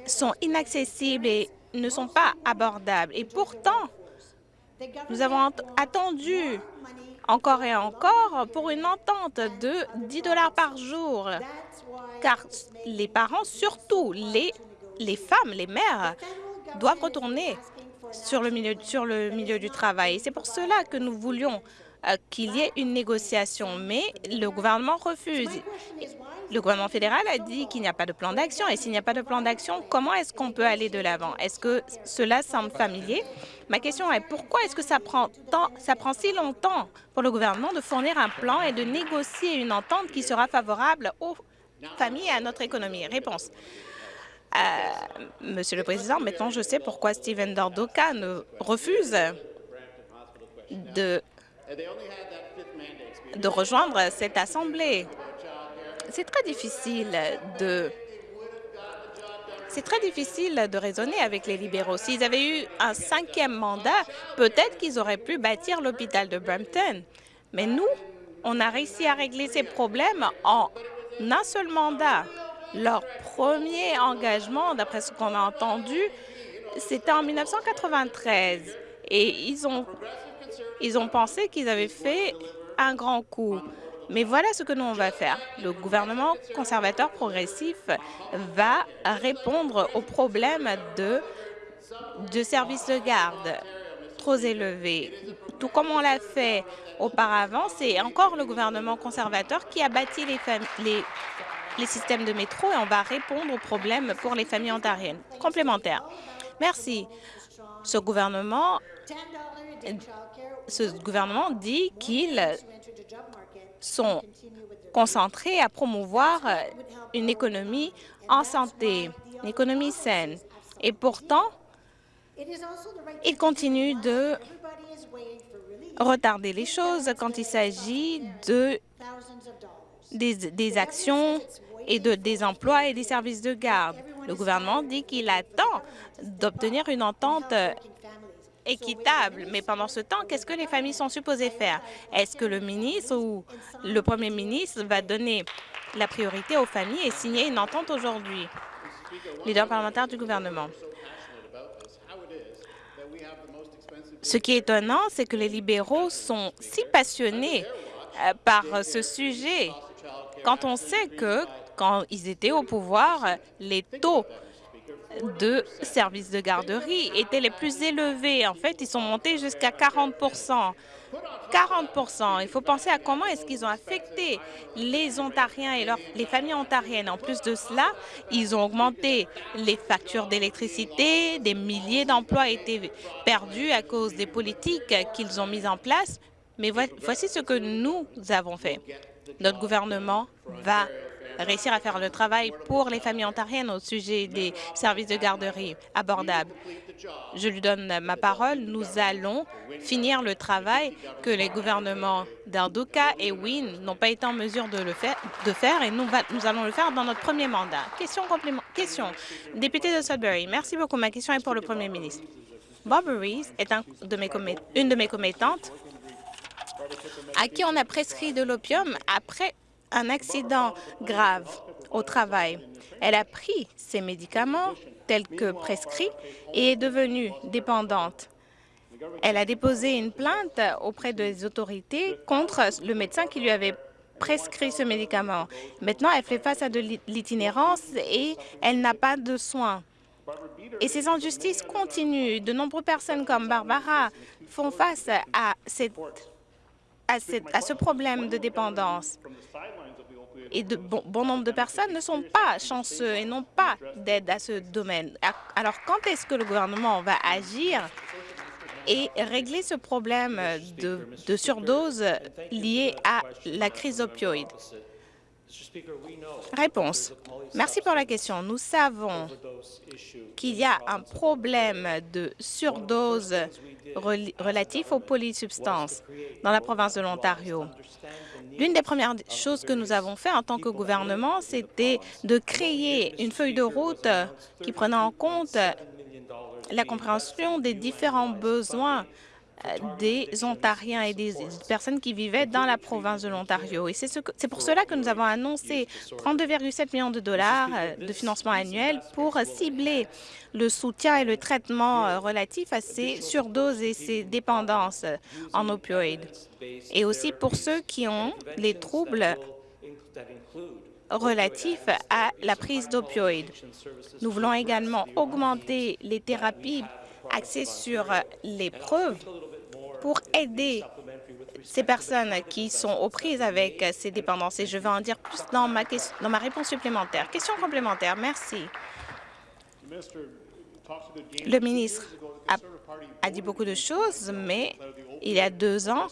sont inaccessibles et ne sont pas abordables. Et pourtant, nous avons attendu encore et encore pour une entente de 10 dollars par jour, car les parents, surtout les femmes, les mères, doivent retourner sur le milieu, sur le milieu du travail. C'est pour cela que nous voulions euh, qu'il y ait une négociation, mais le gouvernement refuse. Le gouvernement fédéral a dit qu'il n'y a pas de plan d'action. Et s'il n'y a pas de plan d'action, comment est-ce qu'on peut aller de l'avant? Est-ce que cela semble familier? Ma question est pourquoi est-ce que ça prend, ça prend si longtemps pour le gouvernement de fournir un plan et de négocier une entente qui sera favorable aux familles et à notre économie? Réponse. Euh, Monsieur le Président, maintenant je sais pourquoi Steven Dordoka refuse de, rejoindre cette Assemblée c'est très difficile de raisonner avec les libéraux. S'ils avaient eu un cinquième mandat, peut-être qu'ils auraient pu bâtir l'hôpital de Brampton. Mais nous, on a réussi à régler ces problèmes en un seul mandat. Leur premier engagement, d'après ce qu'on a entendu, c'était en 1993. Et ils ont, ils ont pensé qu'ils avaient fait un grand coup. Mais voilà ce que nous, on va faire. Le gouvernement conservateur progressif va répondre aux problèmes de, de services de garde trop élevés. Tout comme on l'a fait auparavant, c'est encore le gouvernement conservateur qui a bâti les, les, les systèmes de métro et on va répondre aux problèmes pour les familles ontariennes. Complémentaire. Merci. Ce gouvernement, ce gouvernement dit qu'il sont concentrés à promouvoir une économie en santé, une économie saine. Et pourtant, ils continuent de retarder les choses quand il s'agit de des, actions et de, des emplois et des services de garde. Le gouvernement dit qu'il attend d'obtenir une entente équitable. Mais pendant ce temps, qu'est-ce que les familles sont supposées faire? Est-ce que le ministre ou le premier ministre va donner la priorité aux familles et signer une entente aujourd'hui? Leader parlementaire du gouvernement. Ce qui est étonnant, c'est que les libéraux sont si passionnés euh, par ce sujet quand on sait que, quand ils étaient au pouvoir, les taux de services de garderie étaient les plus élevés. En fait, ils sont montés jusqu'à 40 40% Il faut penser à comment est-ce qu'ils ont affecté les Ontariens et les familles ontariennes. En plus de cela, ils ont augmenté les factures d'électricité, des milliers d'emplois étaient perdus à cause des politiques qu'ils ont mises en place. Mais voici ce que nous avons fait. Notre gouvernement va réussir à faire le travail pour les familles ontariennes au sujet des services de garderie abordables. Je lui donne ma parole. Nous allons finir le travail que les gouvernements d'Arduka et Wynne n'ont pas été en mesure de, le faire, et nous, allons le faire dans notre premier mandat. Question complément. Question. Député de Sudbury, merci beaucoup. Ma question est pour le premier ministre. Bob Rees est une de mes commettantes à qui on a prescrit de l'opium après un accident grave au travail. Elle a pris ses médicaments tels que prescrits et est devenue dépendante. Elle a déposé une plainte auprès des autorités contre le médecin qui lui avait prescrit ce médicament. Maintenant, elle fait face à de l'itinérance et elle n'a pas de soins. Et ces injustices continuent. De nombreuses personnes comme Barbara font face à, cette, à, ce problème de dépendance et de bon, bon, nombre de personnes ne sont pas chanceux et n'ont pas d'aide à ce domaine. Alors, quand est-ce que le gouvernement va agir et régler ce problème de, de surdose lié à la crise opioïde. Réponse. Merci pour la question. Nous savons qu'il y a un problème de surdose relatif aux polysubstances dans la province de l'Ontario. L'une des premières choses que nous avons fait en tant que gouvernement, c'était de créer une feuille de route qui prenait en compte la compréhension des différents besoins des Ontariens et des personnes qui vivaient dans la province de l'Ontario. Et c'est ce pour cela que nous avons annoncé 32,7 millions de dollars euh, de financement annuel pour cibler le soutien et le traitement euh, relatif à ces surdoses et ces dépendances en opioïdes. Et aussi pour ceux qui ont les troubles relatifs à la prise d'opioïdes. Nous voulons également augmenter les thérapies axées sur les preuves pour aider ces personnes qui sont aux prises avec ces dépendances. Et je vais en dire plus dans ma, dans ma réponse supplémentaire. Question complémentaire. Merci. Le ministre a, dit beaucoup de choses, mais il y a deux ans,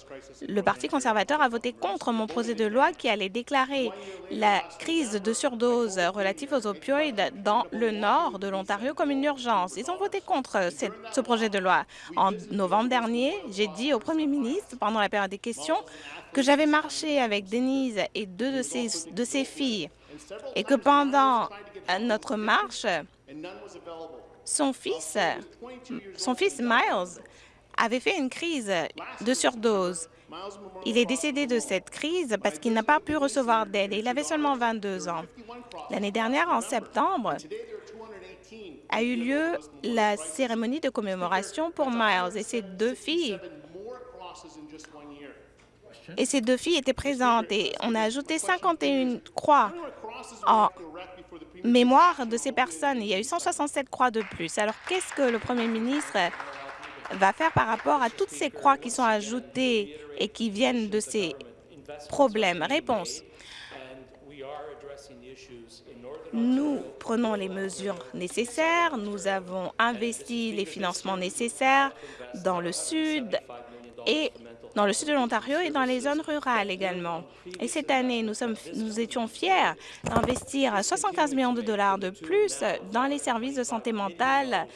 le Parti conservateur a voté contre mon projet de loi qui allait déclarer la crise de surdose relative aux opioïdes dans le nord de l'Ontario comme une urgence. Ils ont voté contre ce projet de loi. En novembre dernier, j'ai dit au premier ministre, pendant la période des questions, que j'avais marché avec Denise et deux de ses filles et que pendant notre marche, son fils, Miles avait fait une crise de surdose. Il est décédé de cette crise parce qu'il n'a pas pu recevoir d'aide il avait seulement 22 ans. L'année dernière, en septembre, a eu lieu la cérémonie de commémoration pour Miles et ses deux filles. Et ces deux filles étaient présentes et on a ajouté 51 croix en mémoire de ces personnes. Il y a eu 167 croix de plus. Alors, qu'est-ce que le premier ministre va faire par rapport à toutes ces croix qui sont ajoutées et qui viennent de ces problèmes? Réponse. Nous prenons les mesures nécessaires. Nous avons investi les financements nécessaires dans le Sud et dans le sud de l'Ontario et dans les zones rurales également. Et cette année, nous, étions fiers d'investir 75 millions de dollars de plus dans les services de santé mentale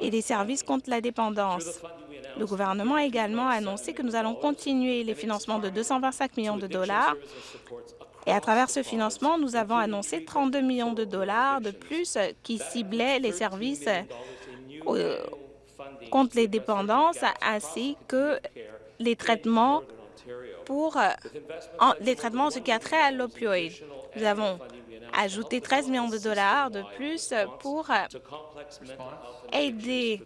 et les services contre la dépendance. Le gouvernement a également annoncé que nous allons continuer les financements de 225 millions de dollars et à travers ce financement, nous avons annoncé 32 millions de dollars de plus qui ciblaient les services euh, contre les dépendances ainsi que les traitements pour euh, les traitements en ce qui a trait à l'opioïde. Nous avons ajouté 13 millions de dollars de plus pour euh, aider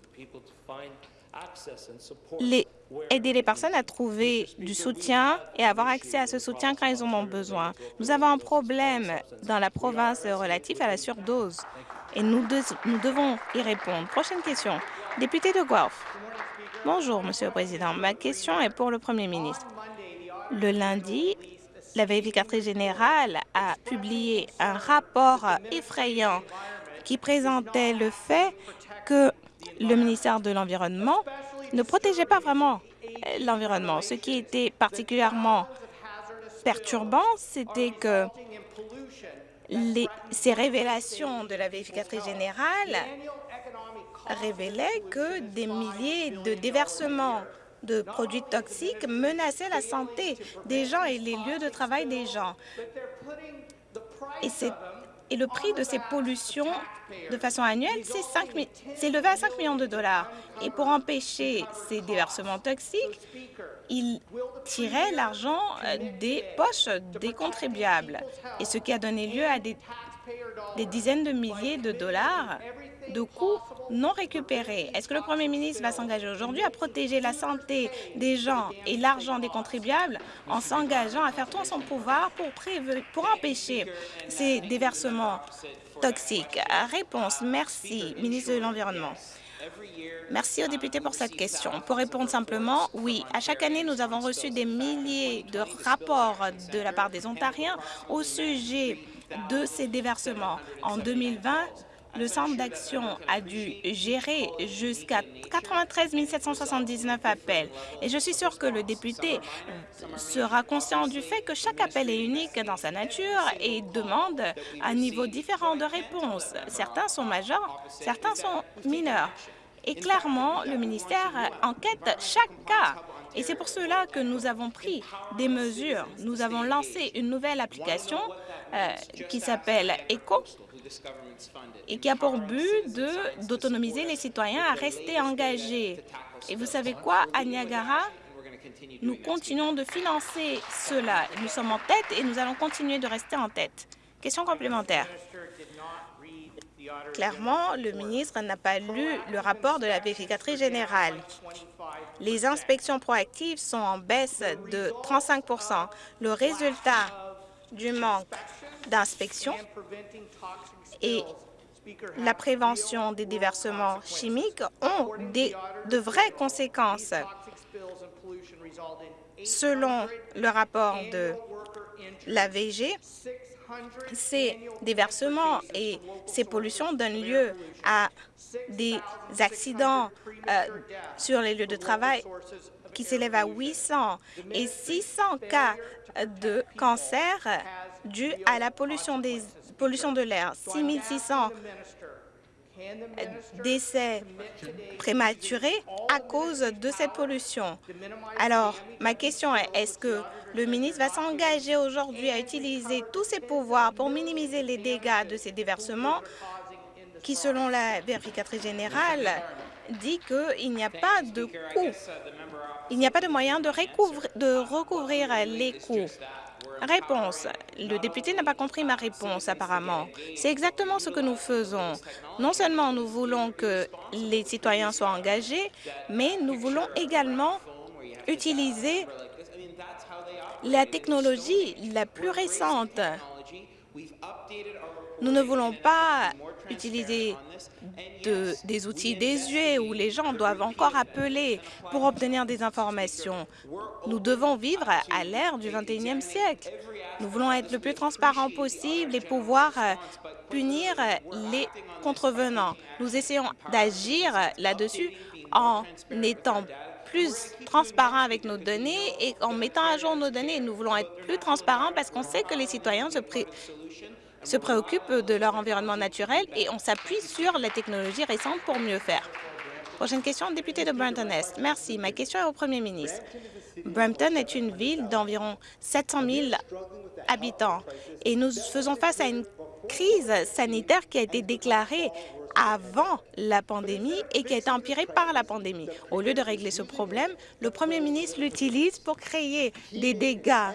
les, aider les personnes à trouver du soutien et avoir accès à ce soutien quand ils en ont besoin. Nous avons un problème dans la province relatif à la surdose et nous, nous devons y répondre. Prochaine question. Député de Guelph. Bonjour, Monsieur le Président. Ma question est pour le Premier ministre. Le lundi, la vérificatrice générale a publié un rapport effrayant qui présentait le fait que le ministère de l'Environnement ne protégeait pas vraiment l'environnement. Ce qui était particulièrement perturbant, c'était que ces révélations de la vérificatrice générale révélait que des milliers de déversements de produits toxiques menaçaient la santé des gens et les lieux de travail des gens. Et le prix de ces pollutions de façon annuelle s'est élevé à 5 millions de dollars. Et pour empêcher ces déversements toxiques, il tirait l'argent euh, des poches des contribuables, et ce qui a donné lieu à des dizaines de milliers de dollars de coûts non récupérés. Est-ce que le premier ministre va s'engager aujourd'hui à protéger la santé des gens et l'argent des contribuables en s'engageant à faire tout en son pouvoir pour, pour empêcher ces déversements toxiques? Réponse. Merci, ministre de l'Environnement. Merci aux députés pour cette question. Pour répondre simplement, oui, à chaque année, nous avons reçu des milliers de rapports de la part des Ontariens au sujet de ces déversements. En 2020, le centre d'action a dû gérer jusqu'à 93 779 appels. Et je suis sûre que le député sera conscient du fait que chaque appel est unique dans sa nature et demande un niveau différent de réponse. Certains sont majeurs, certains sont mineurs. Et clairement, le ministère enquête chaque cas. Et c'est pour cela que nous avons pris des mesures. Nous avons lancé une nouvelle application euh, qui s'appelle ECHO et qui a pour but d'autonomiser les citoyens à rester engagés. Et vous savez quoi, à Niagara, nous continuons de financer cela. Nous sommes en tête et nous allons continuer de rester en tête. Question complémentaire. Clairement, le ministre n'a pas lu le rapport de la vérificatrice générale. Les inspections proactives sont en baisse de 35% Le résultat du manque d'inspection et la prévention des déversements chimiques ont de vraies conséquences. Selon le rapport de l'AVG, ces déversements et ces pollutions donnent lieu à des accidents euh, sur les lieux de travail qui s'élèvent à 800 et 600 cas de cancer dus à la pollution, des, pollution de l'air. 6600 décès prématurés à cause de cette pollution. Alors, ma question est, est-ce que le ministre va s'engager aujourd'hui à utiliser tous ses pouvoirs pour minimiser les dégâts de ces déversements qui, selon la vérificatrice générale, dit qu'il n'y a pas de coût, il n'y a pas de moyen de, de recouvrir les coûts. Réponse. Le député n'a pas compris ma réponse, apparemment. C'est exactement ce que nous faisons. Non seulement nous voulons que les citoyens soient engagés, mais nous voulons également utiliser la technologie la plus récente. Nous ne voulons pas utiliser des outils désuets où les gens doivent encore appeler pour obtenir des informations. Nous devons vivre à l'ère du 21e siècle. Nous voulons être le plus transparent possible et pouvoir euh, punir les contrevenants. Nous essayons d'agir là-dessus en étant plus transparents avec nos données et en mettant à jour nos données. Nous voulons être plus transparents parce qu'on sait que les citoyens se, se préoccupent de leur environnement naturel et on s'appuie sur la technologie récente pour mieux faire. Prochaine question, député de Brampton-Est. Merci. Ma question est au premier ministre. Brampton est une ville d'environ 700 000 habitants et nous faisons face à une crise sanitaire qui a été déclarée avant la pandémie et qui a été empirée par la pandémie. Au lieu de régler ce problème, le premier ministre l'utilise pour créer des dégâts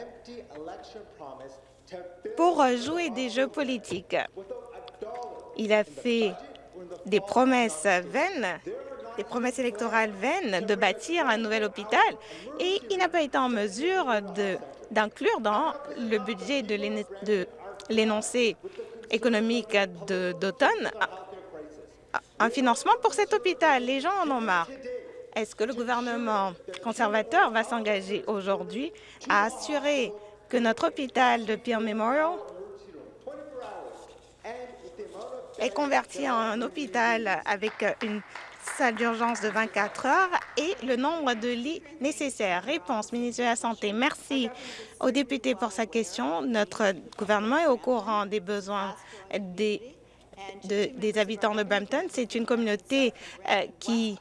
pour jouer des jeux politiques. Il a fait des promesses vaines, des promesses électorales vaines de bâtir un nouvel hôpital et il n'a pas été en mesure d'inclure dans le budget de l'énoncé économique d'automne un financement pour cet hôpital. Les gens en ont marre. Est-ce que le gouvernement conservateur va s'engager aujourd'hui à assurer que notre hôpital de Peel Memorial est converti en un hôpital avec une salle d'urgence de 24 heures et le nombre de lits nécessaires. Réponse, ministre de la Santé. Merci au député pour sa question. Notre gouvernement est au courant des besoins des, des habitants de Brampton. C'est une communauté euh, qui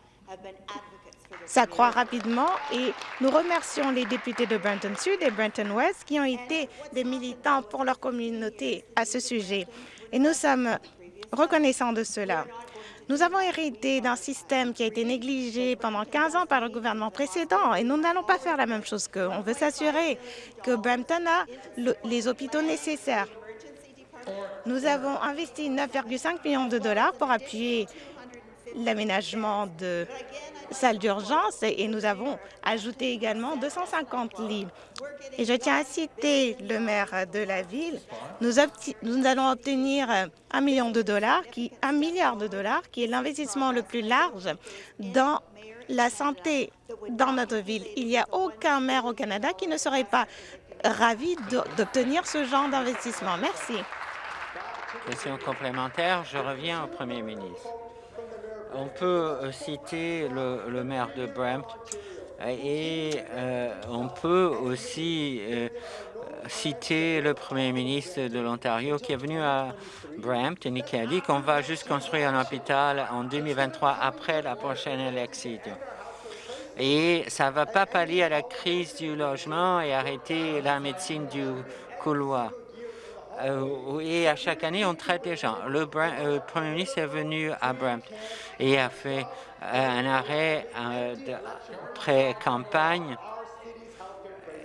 s'accroît rapidement et nous remercions les députés de Brenton Sud et Brenton West qui ont été des militants pour leur communauté à ce sujet. Et nous sommes reconnaissants de cela. Nous avons hérité d'un système qui a été négligé pendant 15 ans par le gouvernement précédent et nous n'allons pas faire la même chose qu'eux. On veut s'assurer que Brampton a les hôpitaux nécessaires. Nous avons investi 9,5 millions de dollars pour appuyer l'aménagement de salles d'urgence et nous avons ajouté également 250 lits. Et je tiens à citer le maire de la ville. Nous, allons obtenir un million de dollars, un milliard de dollars, qui est l'investissement le plus large dans la santé dans notre ville. Il n'y a aucun maire au Canada qui ne serait pas ravi d'obtenir ce genre d'investissement. Merci. Question complémentaire, je reviens au Premier ministre. On peut euh, citer le, maire de Brampton et euh, on peut aussi euh, citer le premier ministre de l'Ontario qui est venu à Brampton et qui a dit qu'on va juste construire un hôpital en 2023 après la prochaine élection. Et ça ne va pas pallier à la crise du logement et arrêter la médecine du couloir. Euh, et à chaque année, on traite les gens. Le, euh, Premier ministre est venu à Brampton et a fait euh, un arrêt pré-campagne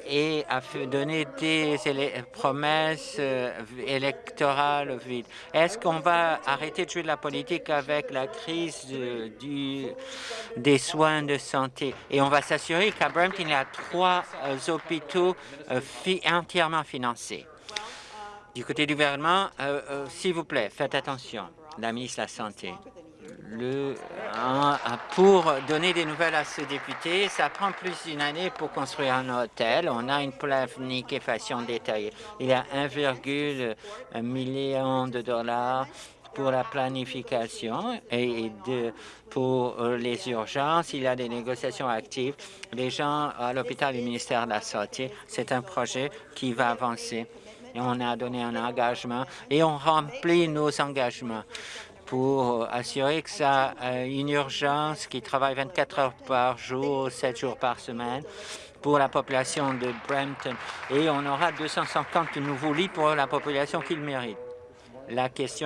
et a donner des promesses électorales vides. Est-ce qu'on va arrêter de jouer de la politique avec la crise des soins de santé? Et on va s'assurer qu'à Brampton, il y a trois hôpitaux entièrement financés. Du côté du gouvernement, euh, euh, s'il vous plaît, faites attention, la ministre de la Santé. Le, pour donner des nouvelles à ce député, ça prend plus d'une année pour construire un hôtel. On a une planification détaillée. Il y a 1,1 million de dollars pour la planification et pour les urgences. Il y a des négociations actives. Les gens à l'hôpital du ministère de la Santé, c'est un projet qui va avancer on a donné un engagement et on remplit nos engagements pour assurer que ça a une urgence qui travaille 24 heures par jour, 7 jours par semaine pour la population de Brampton et on aura 250 nouveaux lits pour la population qu'il mérite. La question